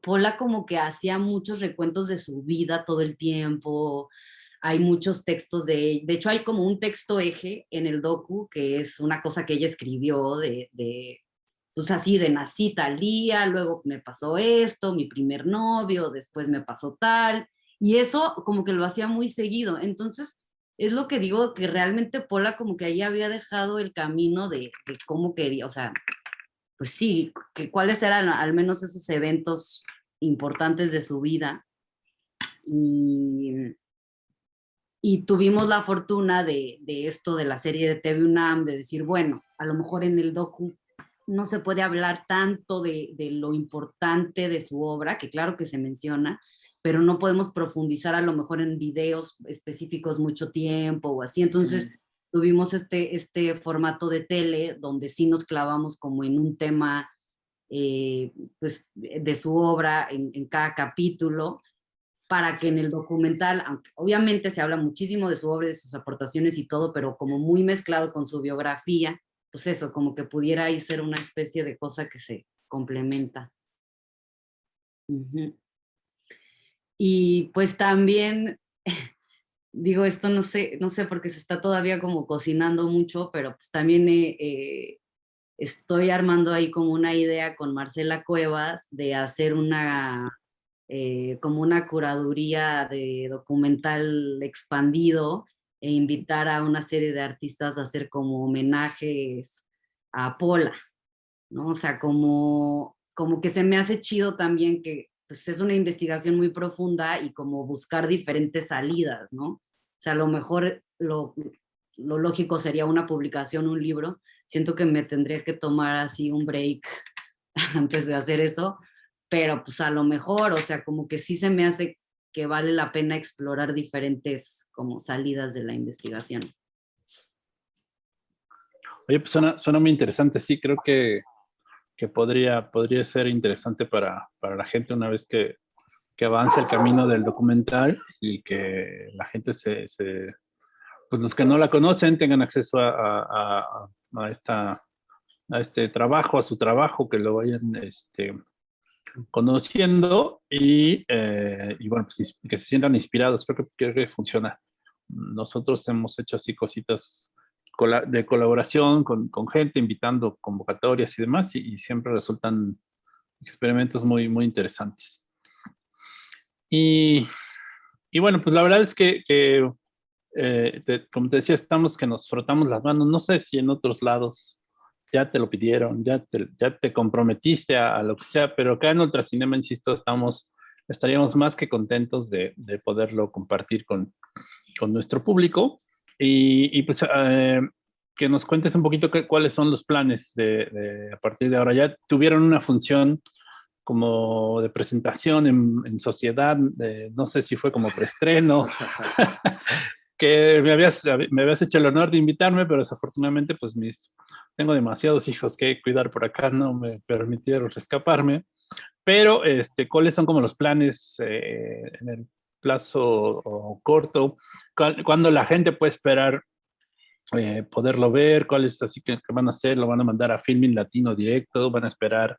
Pola como que hacía muchos recuentos de su vida todo el tiempo, hay muchos textos de, de hecho hay como un texto eje en el docu, que es una cosa que ella escribió de, de pues así, de nací tal día, luego me pasó esto, mi primer novio, después me pasó tal, y eso como que lo hacía muy seguido, entonces es lo que digo, que realmente Pola como que ahí había dejado el camino de, de cómo quería, o sea, pues sí, que cuáles eran al menos esos eventos importantes de su vida. Y, tuvimos la fortuna de, de, esto de la serie de TV UNAM, de decir, bueno, a lo mejor en el docu no se puede hablar tanto de, de lo importante de su obra, que claro que se menciona, pero no podemos profundizar a lo mejor en videos específicos mucho tiempo o así. Entonces, tuvimos este, este formato de tele donde sí nos clavamos como en un tema eh, pues, de su obra en, en, cada capítulo, para que en el documental, aunque obviamente se habla muchísimo de su obra, de sus aportaciones y todo, pero como muy mezclado con su biografía, pues eso, como que pudiera ahí ser una especie de cosa que se complementa. Y pues también digo, esto no sé, no sé porque se está todavía como cocinando mucho, pero pues también eh, eh, estoy armando ahí como una idea con Marcela Cuevas de hacer una, eh, como una curaduría de documental expandido e invitar a una serie de artistas a hacer como homenajes a Pola, ¿no? O sea, como, como que se me hace chido también que pues es una investigación muy profunda y como buscar diferentes salidas, ¿no? O sea, a lo mejor lo, lo lógico sería una publicación, un libro. Siento que me tendría que tomar así un break antes de hacer eso, pero pues a lo mejor, o sea, como que sí se me hace que vale la pena explorar diferentes como salidas de la investigación. Oye, pues suena, suena muy interesante, sí, creo que que podría, podría ser interesante para, para la gente una vez que, que, avance el camino del documental y que la gente se, se, pues los que no la conocen tengan acceso a, a, a, esta, a este trabajo, a su trabajo, que lo vayan este, conociendo y, eh, y bueno, pues que se sientan inspirados, creo que, creo que funciona. Nosotros hemos hecho así cositas de colaboración con, con, gente, invitando convocatorias y demás, y, y, siempre resultan experimentos muy, muy interesantes. Y, y bueno, pues la verdad es que, que eh, te, como te decía, estamos que nos frotamos las manos, no sé si en otros lados ya te lo pidieron, ya te, ya te comprometiste a, a lo que sea, pero acá en Ultracinema, insisto, estamos, estaríamos más que contentos de, de poderlo compartir con, con nuestro público. Y, y pues eh, que nos cuentes un poquito qué, cuáles son los planes de, de, a partir de ahora. Ya tuvieron una función como de presentación en, en sociedad, de, no sé si fue como preestreno, que me habías, me habías hecho el honor de invitarme, pero desafortunadamente pues mis, tengo demasiados hijos que cuidar por acá, no me permitieron escaparme. Pero, este, ¿cuáles son como los planes eh, en el plazo corto, cuando la gente puede esperar eh, poderlo ver, cuáles así que, que, van a hacer, lo van a mandar a Filming Latino directo, van a esperar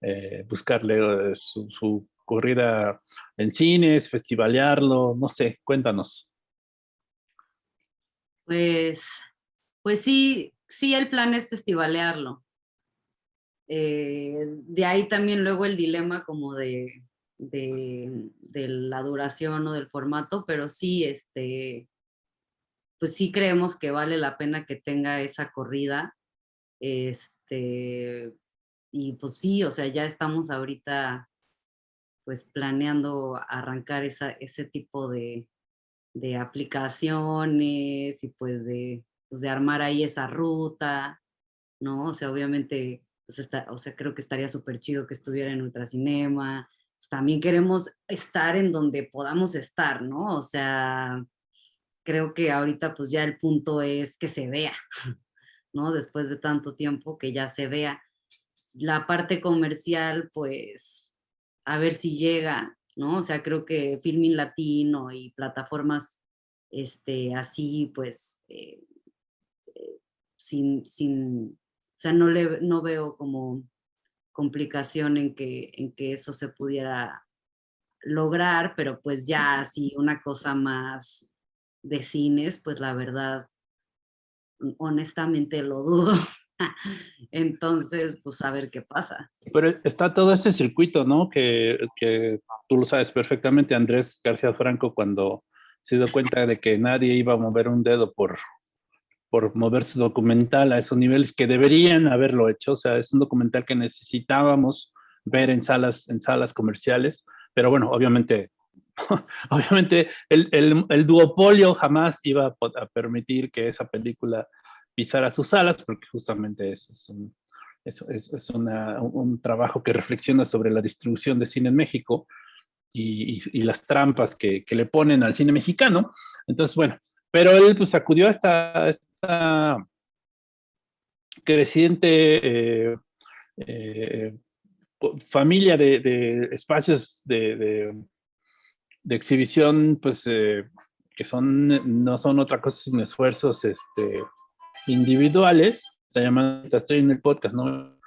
eh, buscarle eh, su, su, corrida en cines, festivalearlo, no sé, cuéntanos. Pues, pues sí, sí el plan es festivalearlo. Eh, de ahí también luego el dilema como de de, de, la duración o del formato, pero sí, este, pues sí creemos que vale la pena que tenga esa corrida. Este, y pues sí, o sea, ya estamos ahorita pues planeando arrancar esa, ese tipo de, de aplicaciones y pues de, pues de armar ahí esa ruta, ¿no? O sea, obviamente pues está, o sea, creo que estaría súper chido que estuviera en Ultracinema. Pues también queremos estar en donde podamos estar, ¿no? O sea, creo que ahorita pues ya el punto es que se vea, ¿no? Después de tanto tiempo que ya se vea. La parte comercial, pues, a ver si llega, ¿no? O sea, creo que Filming Latino y plataformas este, así, pues, eh, eh, sin, sin, o sea, no, le, no veo como complicación en que, en que eso se pudiera lograr, pero pues ya así una cosa más de cines, pues la verdad, honestamente lo dudo. Entonces, pues a ver qué pasa. Pero está todo ese circuito, ¿no? Que, que tú lo sabes perfectamente, Andrés García Franco, cuando se dio cuenta de que nadie iba a mover un dedo por, por mover su documental a esos niveles que deberían haberlo hecho. O sea, es un documental que necesitábamos ver en salas, en salas comerciales, pero bueno, obviamente, obviamente el, el, el duopolio jamás iba a, permitir que esa película pisara sus salas, porque justamente eso es un, es, es una, un trabajo que reflexiona sobre la distribución de cine en México y, y, las trampas que, que, le ponen al cine mexicano. Entonces, bueno, pero él pues acudió a esta, esta creciente eh, eh, familia de, de, espacios de, de, de exhibición, pues eh, que son, no son otra cosa sino esfuerzos este, individuales, se llama, estoy en el podcast, ¿no?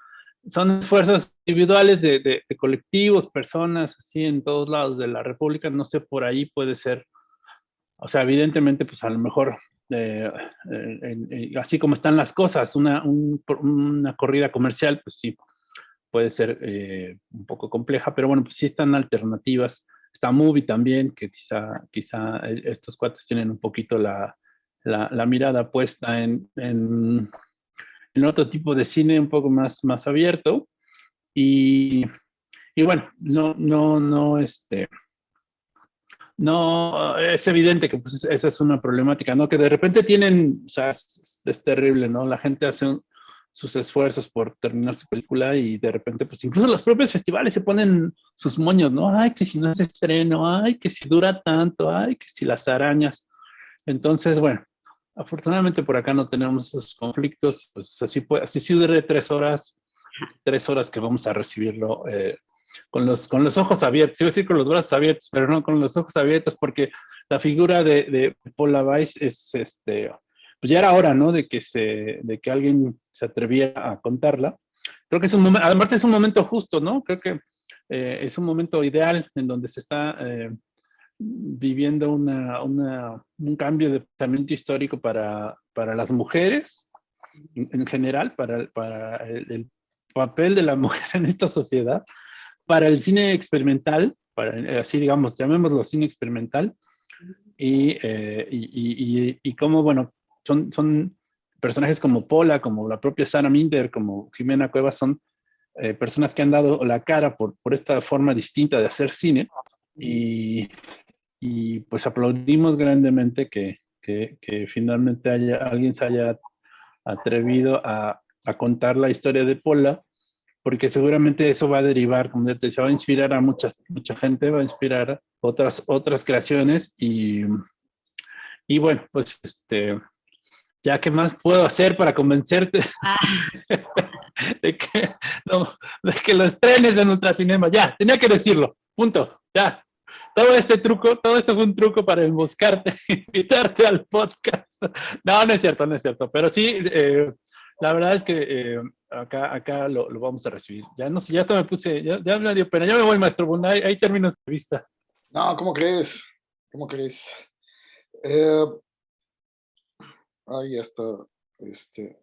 Son esfuerzos individuales de, de, de, colectivos, personas, así en todos lados de la República, no sé, por ahí puede ser, o sea, evidentemente, pues a lo mejor, eh, eh, así como están las cosas, una, un, una corrida comercial, pues sí, puede ser eh, un poco compleja, pero bueno, pues sí están alternativas. Está Movie también, que quizá, quizá estos cuates tienen un poquito la, la, mirada puesta en, en, otro tipo de cine un poco más, más abierto. Y, y bueno, no, no, no, este, no, es evidente que pues, esa es una problemática, ¿no? Que de repente tienen, o sea, es, terrible, ¿no? La gente hace sus esfuerzos por terminar su película y de repente, pues incluso los propios festivales se ponen sus moños, ¿no? Ay, que si no es estreno, ay, que si dura tanto, ay, que si las arañas. Entonces, bueno, afortunadamente por acá no tenemos esos conflictos, pues así, puede, así sí dure tres horas, tres horas que vamos a recibirlo eh, con, los, con los ojos abiertos, iba a decir con los brazos abiertos, pero no con los ojos abiertos, porque la figura de, de Paula Weiss es, este, pues ya era hora, ¿no? De que, se, de que alguien se atreviera a contarla. Creo que es un momento, además es un momento justo, ¿no? Creo que eh, es un momento ideal en donde se está eh, viviendo una, una, un cambio de pensamiento histórico para, para las mujeres en, en general, para, para el, el, papel de la mujer en esta sociedad, para el cine experimental, para, así digamos, llamémoslo cine experimental, y, eh, y, y, y, cómo, bueno, son, son personajes como Pola, como la propia Sara Minder, como Jimena Cuevas, son eh, personas que han dado la cara por, por esta forma distinta de hacer cine, y, y pues aplaudimos grandemente que, que, que, finalmente haya, alguien se haya atrevido a, a, contar la historia de Pola, porque seguramente eso va a derivar, como ya te decía, va a inspirar a mucha, mucha gente, va a inspirar otras, otras creaciones y, y bueno, pues este, ya qué más puedo hacer para convencerte ah. de, que, no, de que lo estrenes en Ultracinema, ya, tenía que decirlo, punto, ya, todo este truco, todo esto fue un truco para emboscarte, invitarte al podcast. No, no es cierto, no es cierto. Pero sí, eh, la verdad es que eh, acá, acá lo, lo, vamos a recibir. Ya no sé, ya me puse, ya, ya, me dio pena. Ya me voy, maestro Bunda, hay, hay términos de vista. No, ¿cómo crees? ¿Cómo crees? Eh, ahí ya está. Este.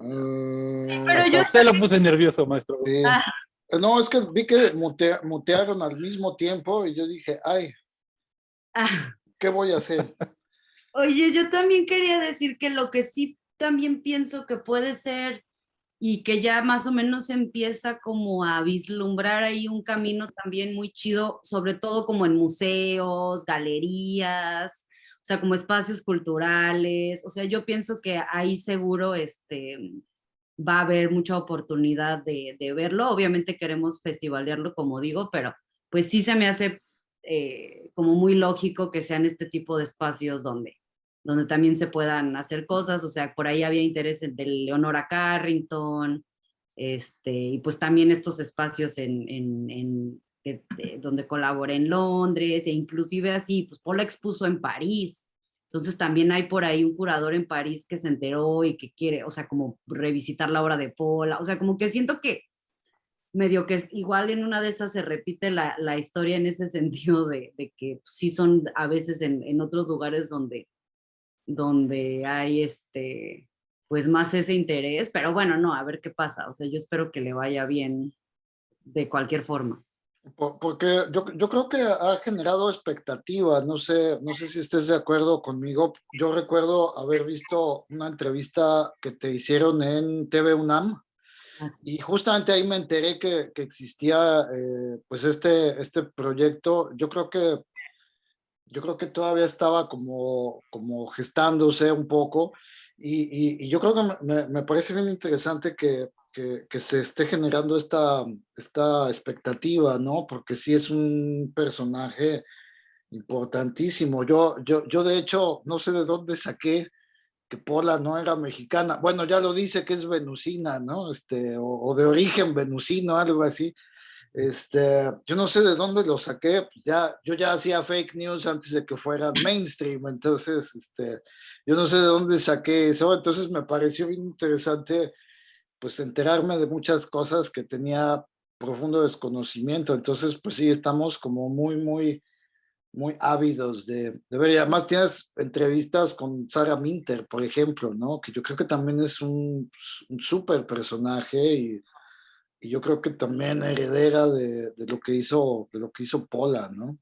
Sí, pero yo... Usted lo puse nervioso, maestro. Sí. Ah. No, es que vi que mutea, mutearon al mismo tiempo y yo dije, ay, ah. ¿qué voy a hacer? Oye, yo también quería decir que lo que sí también pienso que puede ser y que ya más o menos empieza como a vislumbrar ahí un camino también muy chido, sobre todo como en museos, galerías, o sea, como espacios culturales, o sea, yo pienso que ahí seguro, este, va a haber mucha oportunidad de, de verlo. Obviamente queremos festivalearlo, como digo, pero pues sí se me hace eh, como muy lógico que sean este tipo de espacios donde, donde también se puedan hacer cosas, o sea, por ahí había interés de Leonora Carrington, este, y pues también estos espacios en, en, donde colaboré en Londres, e inclusive así, pues Pola expuso en París, entonces también hay por ahí un curador en París que se enteró y que quiere, o sea, como revisitar la obra de Pola, o sea, como que siento que medio que es, igual en una de esas se repite la, historia en ese sentido de, de, que sí son a veces en, en otros lugares donde, donde hay este, pues más ese interés, pero bueno, no, a ver qué pasa, o sea, yo espero que le vaya bien de cualquier forma. Porque yo, yo creo que ha generado expectativas, no sé, no sé si estés de acuerdo conmigo. Yo recuerdo haber visto una entrevista que te hicieron en TV UNAM, y justamente ahí me enteré que, que existía eh, pues este, este proyecto. Yo creo que yo creo que todavía estaba como, como gestándose un poco y, y, yo creo que me, me, parece bien interesante que, que, que, se esté generando esta, esta expectativa, ¿no? Porque sí es un personaje importantísimo. Yo, yo, yo de hecho no sé de dónde saqué que Pola no era mexicana. Bueno, ya lo dice que es venusina, ¿no? Este, o, de origen venusino, algo así. Este, yo no sé de dónde lo saqué, pues ya, yo ya hacía fake news antes de que fuera mainstream, entonces, este, yo no sé de dónde saqué eso, entonces me pareció bien interesante, pues, enterarme de muchas cosas que tenía profundo desconocimiento, entonces, pues sí, estamos como muy, muy muy ávidos de, ver. Además tienes entrevistas con Sarah Minter, por ejemplo, ¿no? Que yo creo que también es un, un súper personaje y, yo creo que también heredera de, de, lo que hizo, de lo que hizo Pola, ¿no?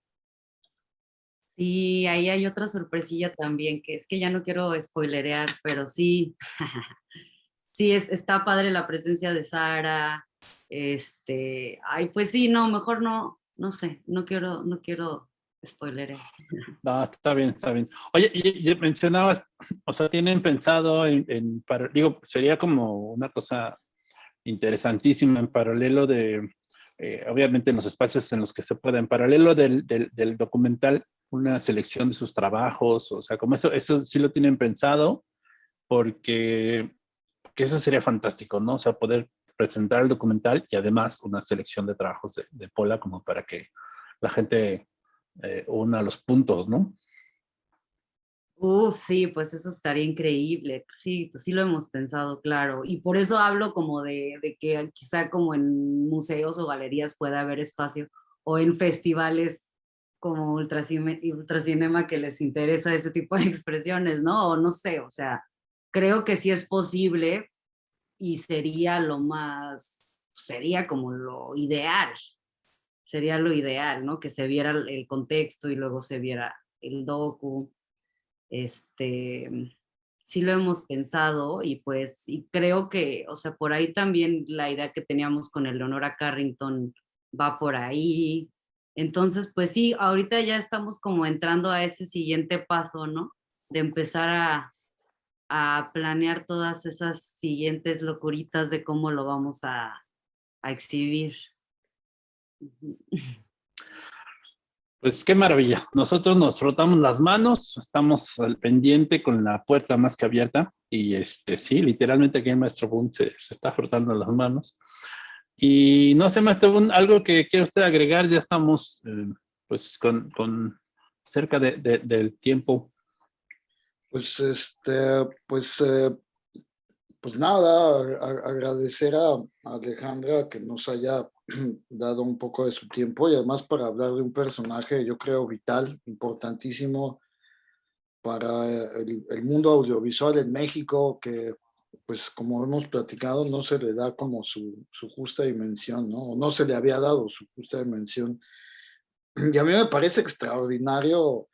Sí, ahí hay otra sorpresilla también, que es que ya no quiero spoilerear, pero sí, sí, es, está padre la presencia de Sara, este, ay, pues sí, no, mejor no, no sé, no quiero, no quiero spoileré. No, está bien, está bien. Oye, y, mencionabas, o sea, tienen pensado en, en digo, sería como una cosa interesantísima en paralelo de, eh, obviamente en los espacios en los que se pueda, en paralelo del, del, del, documental, una selección de sus trabajos, o sea, como eso, eso sí lo tienen pensado, porque, porque eso sería fantástico, ¿no? O sea, poder presentar el documental y además una selección de trabajos de, de Pola como para que la gente eh, una los puntos, ¿no? Uf, sí, pues eso estaría increíble. Sí, pues sí lo hemos pensado, claro. Y por eso hablo como de, de que quizá como en museos o galerías pueda haber espacio o en festivales como Ultracine, Ultracinema que les interesa ese tipo de expresiones, ¿no? O no sé, o sea, creo que sí es posible y sería lo más, sería como lo ideal, sería lo ideal, ¿no? Que se viera el contexto y luego se viera el docu. Este, sí lo hemos pensado y pues, y creo que, o sea, por ahí también la idea que teníamos con el Leonora Carrington va por ahí. Entonces, pues sí, ahorita ya estamos como entrando a ese siguiente paso, ¿no? De empezar a, a planear todas esas siguientes locuritas de cómo lo vamos a, a exhibir. Pues qué maravilla. Nosotros nos frotamos las manos, estamos al pendiente con la puerta más que abierta y este sí, literalmente aquí el maestro Boone se, está frotando las manos. Y no sé, maestro Boone, algo que quiere usted agregar, ya estamos eh, pues con, con cerca de, del tiempo. Pues este, pues eh, pues nada, agradecer a Alejandra que nos haya dado un poco de su tiempo y además para hablar de un personaje, yo creo, vital, importantísimo para el, el mundo audiovisual en México, que pues como hemos platicado, no se le da como su, su justa dimensión, ¿no? No se le había dado su justa dimensión. Y a mí me parece extraordinario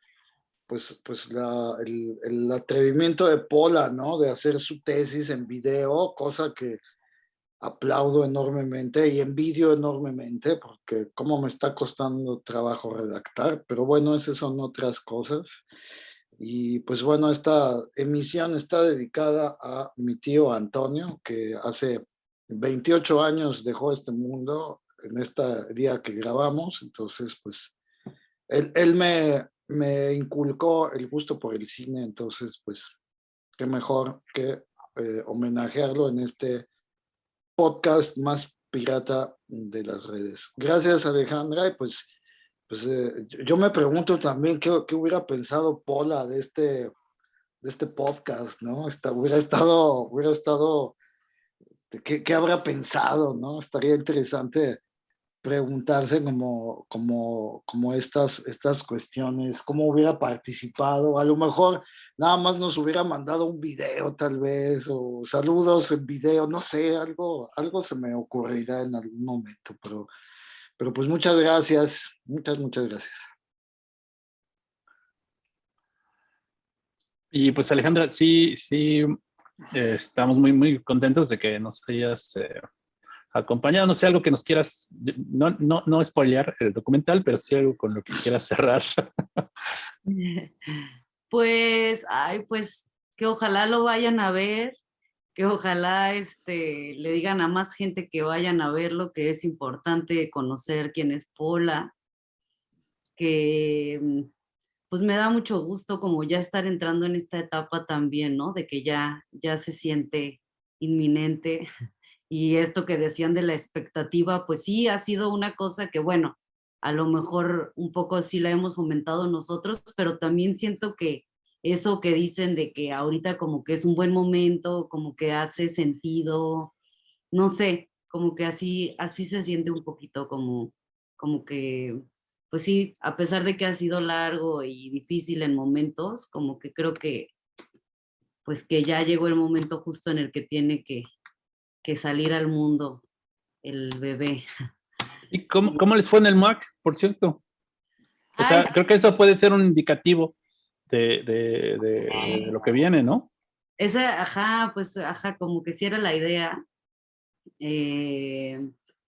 pues, pues el, atrevimiento de Pola, ¿no? De hacer su tesis en video, cosa que aplaudo enormemente y envidio enormemente, porque cómo me está costando trabajo redactar, pero bueno, esas son otras cosas. Y pues bueno, esta emisión está dedicada a mi tío Antonio, que hace 28 años dejó este mundo en este día que grabamos. Entonces, pues, él, él me, me inculcó el gusto por el cine. Entonces, pues, qué mejor que eh, homenajearlo en este podcast más pirata de las redes. Gracias, Alejandra. Y pues pues eh, yo me pregunto también qué, qué, hubiera pensado Pola de este, de este podcast, ¿no? Está, hubiera estado, hubiera estado, ¿qué, ¿qué, habrá pensado, no? Estaría interesante preguntarse como, como, como estas, estas cuestiones, cómo hubiera participado, a lo mejor nada más nos hubiera mandado un video tal vez, o saludos en video, no sé, algo, algo se me ocurrirá en algún momento, pero pero pues muchas gracias, muchas, muchas gracias. Y pues Alejandra, sí, sí, estamos muy, muy contentos de que nos hayas eh, acompañado. No sé, algo que nos quieras, no, no, no spoilear el documental, pero sí algo con lo que quieras cerrar. Pues, ay, pues que ojalá lo vayan a ver, que ojalá este, le digan a más gente que vayan a verlo, que es importante conocer quién es Pola, que pues me da mucho gusto como ya estar entrando en esta etapa también, ¿no? De que ya, ya se siente inminente y esto que decían de la expectativa, pues sí, ha sido una cosa que bueno, a lo mejor un poco sí la hemos fomentado nosotros, pero también siento que eso que dicen de que ahorita como que es un buen momento, como que hace sentido, no sé, como que así, así se siente un poquito como, como que, pues sí, a pesar de que ha sido largo y difícil en momentos, como que creo que, pues que ya llegó el momento justo en el que tiene que, que salir al mundo el bebé. ¿Y cómo, cómo les fue en el MAC, por cierto? O sea, creo que eso puede ser un indicativo de, lo que viene, ¿no? Esa, ajá, pues, ajá, como que si era la idea. Eh,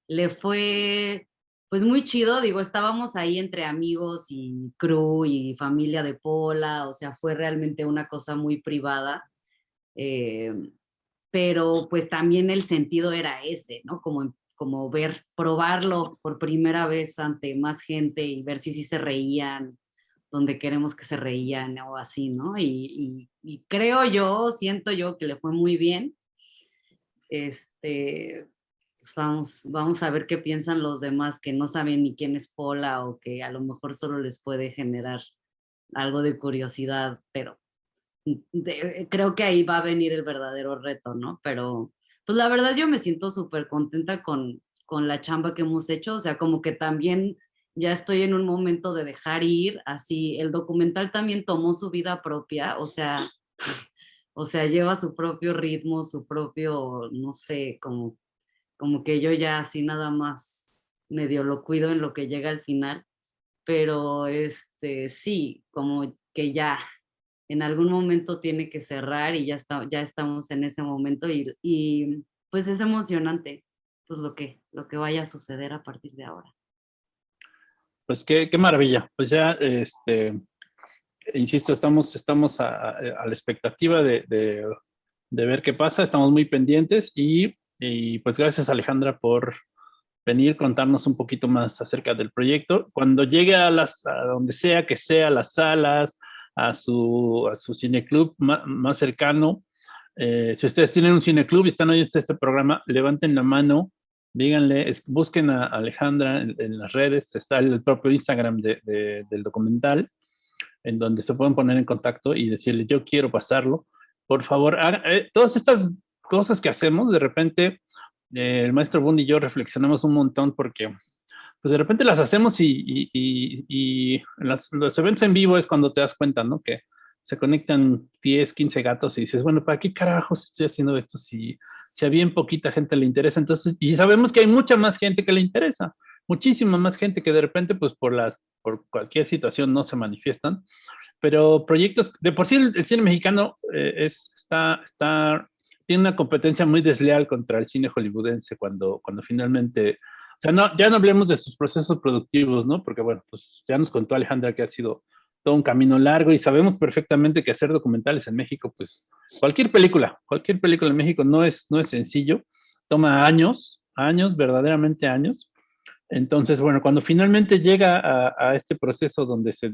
le fue, pues muy chido, digo, estábamos ahí entre amigos y crew y familia de Pola, o sea, fue realmente una cosa muy privada. Eh, pero pues también el sentido era ese, ¿no? Como, como ver, probarlo por primera vez ante más gente y ver si sí se reían, donde queremos que se reían o así, ¿no? Y, creo yo, siento yo que le fue muy bien. Este, pues vamos, vamos a ver qué piensan los demás que no saben ni quién es Pola o que a lo mejor solo les puede generar algo de curiosidad, pero creo que ahí va a venir el verdadero reto, ¿no? Pero pues la verdad yo me siento súper contenta con, con la chamba que hemos hecho, o sea, como que también ya estoy en un momento de dejar ir, así el documental también tomó su vida propia, o sea, o sea, lleva su propio ritmo, su propio, no sé, como, como que yo ya así nada más medio lo cuido en lo que llega al final, pero este, sí, como que ya en algún momento tiene que cerrar y ya, está, ya estamos en ese momento y, y pues es emocionante pues lo que, lo que vaya a suceder a partir de ahora. Pues qué, qué maravilla. Pues ya, este, insisto, estamos, estamos a, la expectativa de, de, ver qué pasa, estamos muy pendientes y, y, pues gracias Alejandra por venir, contarnos un poquito más acerca del proyecto. Cuando llegue a, las, a donde sea que sea, las salas, a su, a su cineclub más, cercano, eh, si ustedes tienen un cineclub y están oyendo este programa, levanten la mano díganle, busquen a Alejandra en, las redes, está el propio Instagram del documental, en donde se pueden poner en contacto y decirle, yo quiero pasarlo. Por favor, eh, todas estas cosas que hacemos, de repente, eh, el maestro Bund y yo reflexionamos un montón porque pues de repente las hacemos y, los eventos en vivo es cuando te das cuenta, ¿no? Que se conectan 10, 15 gatos y dices, bueno, ¿para qué carajos estoy haciendo esto si si a bien poquita gente le interesa, entonces, y sabemos que hay mucha más gente que le interesa, muchísima más gente que de repente, pues por las, por cualquier situación no se manifiestan, pero proyectos, de por sí el, cine mexicano eh, es, está, está, tiene una competencia muy desleal contra el cine hollywoodense cuando, cuando finalmente, o sea, no, ya no hablemos de sus procesos productivos, ¿no? Porque bueno, pues ya nos contó Alejandra que ha sido todo un camino largo y sabemos perfectamente que hacer documentales en México, pues cualquier película, cualquier película en México no es, no es sencillo, toma años, años, verdaderamente años. Entonces, bueno, cuando finalmente llega a, este proceso donde se,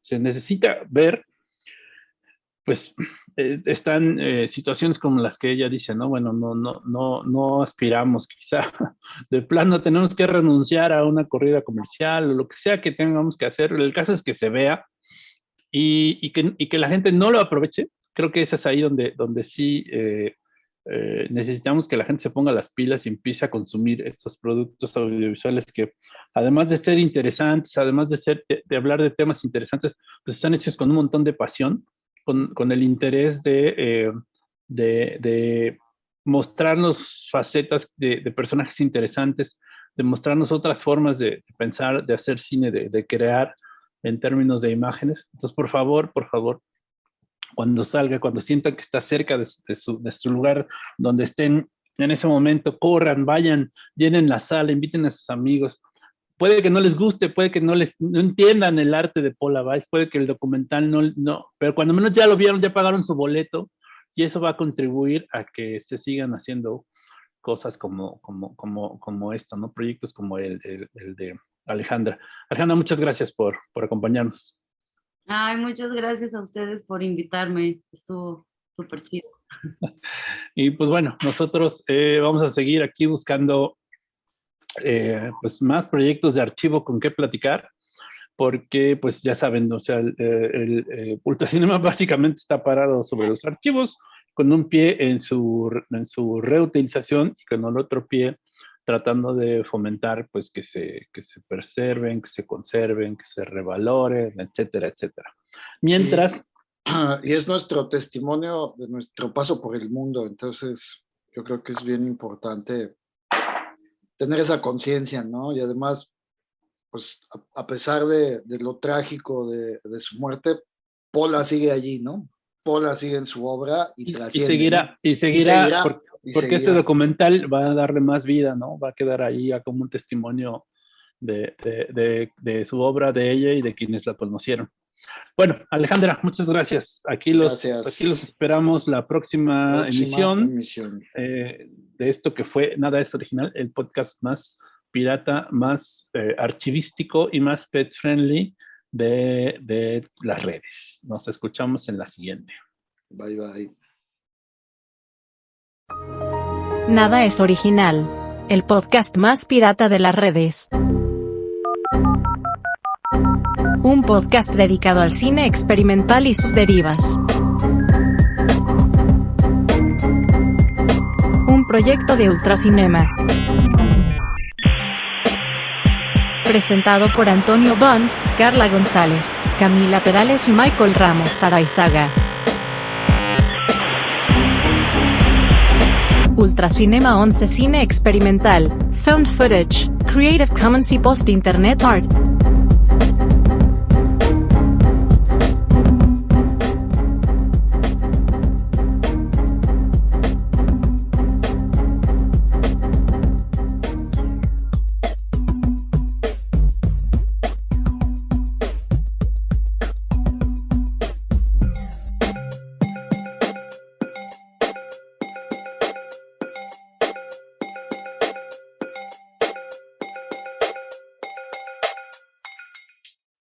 se, necesita ver, pues eh, están eh, situaciones como las que ella dice, ¿no? Bueno, no, no, no, no aspiramos quizá, de plano tenemos que renunciar a una corrida comercial o lo que sea que tengamos que hacer. El caso es que se vea y, y, que, y que, la gente no lo aproveche. Creo que ese es ahí donde, donde sí eh, necesitamos que la gente se ponga las pilas y empiece a consumir estos productos audiovisuales que, además de ser interesantes, además de, ser, de, hablar de temas interesantes, pues están hechos con un montón de pasión, con, con el interés de, eh, de, mostrarnos facetas de, personajes interesantes, de mostrarnos otras formas de, pensar, de hacer cine, de, crear en términos de imágenes. Entonces, por favor, por favor, cuando salga, cuando sientan que está cerca de, su, de, su, lugar donde estén en ese momento, corran, vayan, llenen la sala, inviten a sus amigos. Puede que no les guste, puede que no les no entiendan el arte de Paula Weiss, puede que el documental no, no, pero cuando menos ya lo vieron, ya pagaron su boleto y eso va a contribuir a que se sigan haciendo cosas como, como, como, como esto, ¿no? Proyectos como el, el, el de Alejandra. Alejandra, muchas gracias por, por acompañarnos. Ay, muchas gracias a ustedes por invitarme. Estuvo súper chido. y pues bueno, nosotros eh, vamos a seguir aquí buscando eh, pues más proyectos de archivo con qué platicar, porque pues ya saben, o sea, el, el, el Ultracinema básicamente está parado sobre los archivos, con un pie en su, en su reutilización y con el otro pie tratando de fomentar pues que se, que se preserven, que se conserven, que se revaloren, etcétera, etcétera. Mientras... Y es nuestro testimonio de nuestro paso por el mundo, entonces yo creo que es bien importante tener esa conciencia, ¿no? Y además, pues a, pesar de, de, lo trágico de, de, su muerte, Pola sigue allí, ¿no? Pola sigue en su obra y, y, y seguirá, y seguirá, y seguirá porque este documental va a darle más vida, ¿no? Va a quedar ahí como un testimonio de, de, de, su obra, de ella y de quienes la conocieron. Bueno, Alejandra, muchas gracias. Aquí los, Aquí los esperamos la próxima, emisión, eh, de esto que fue Nada es Original, el podcast más pirata, más eh, archivístico y más pet friendly de, de las redes. Nos escuchamos en la siguiente. Bye, bye. Nada es original. El podcast más pirata de las redes. Un podcast dedicado al cine experimental y sus derivas. Un proyecto de Ultracinema. Presentado por Antonio Bond, Carla González, Camila Perales y Michael Ramos Araizaga. Ultracinema 11 Cine Experimental, Found Footage, Creative Commons y Post Internet Art.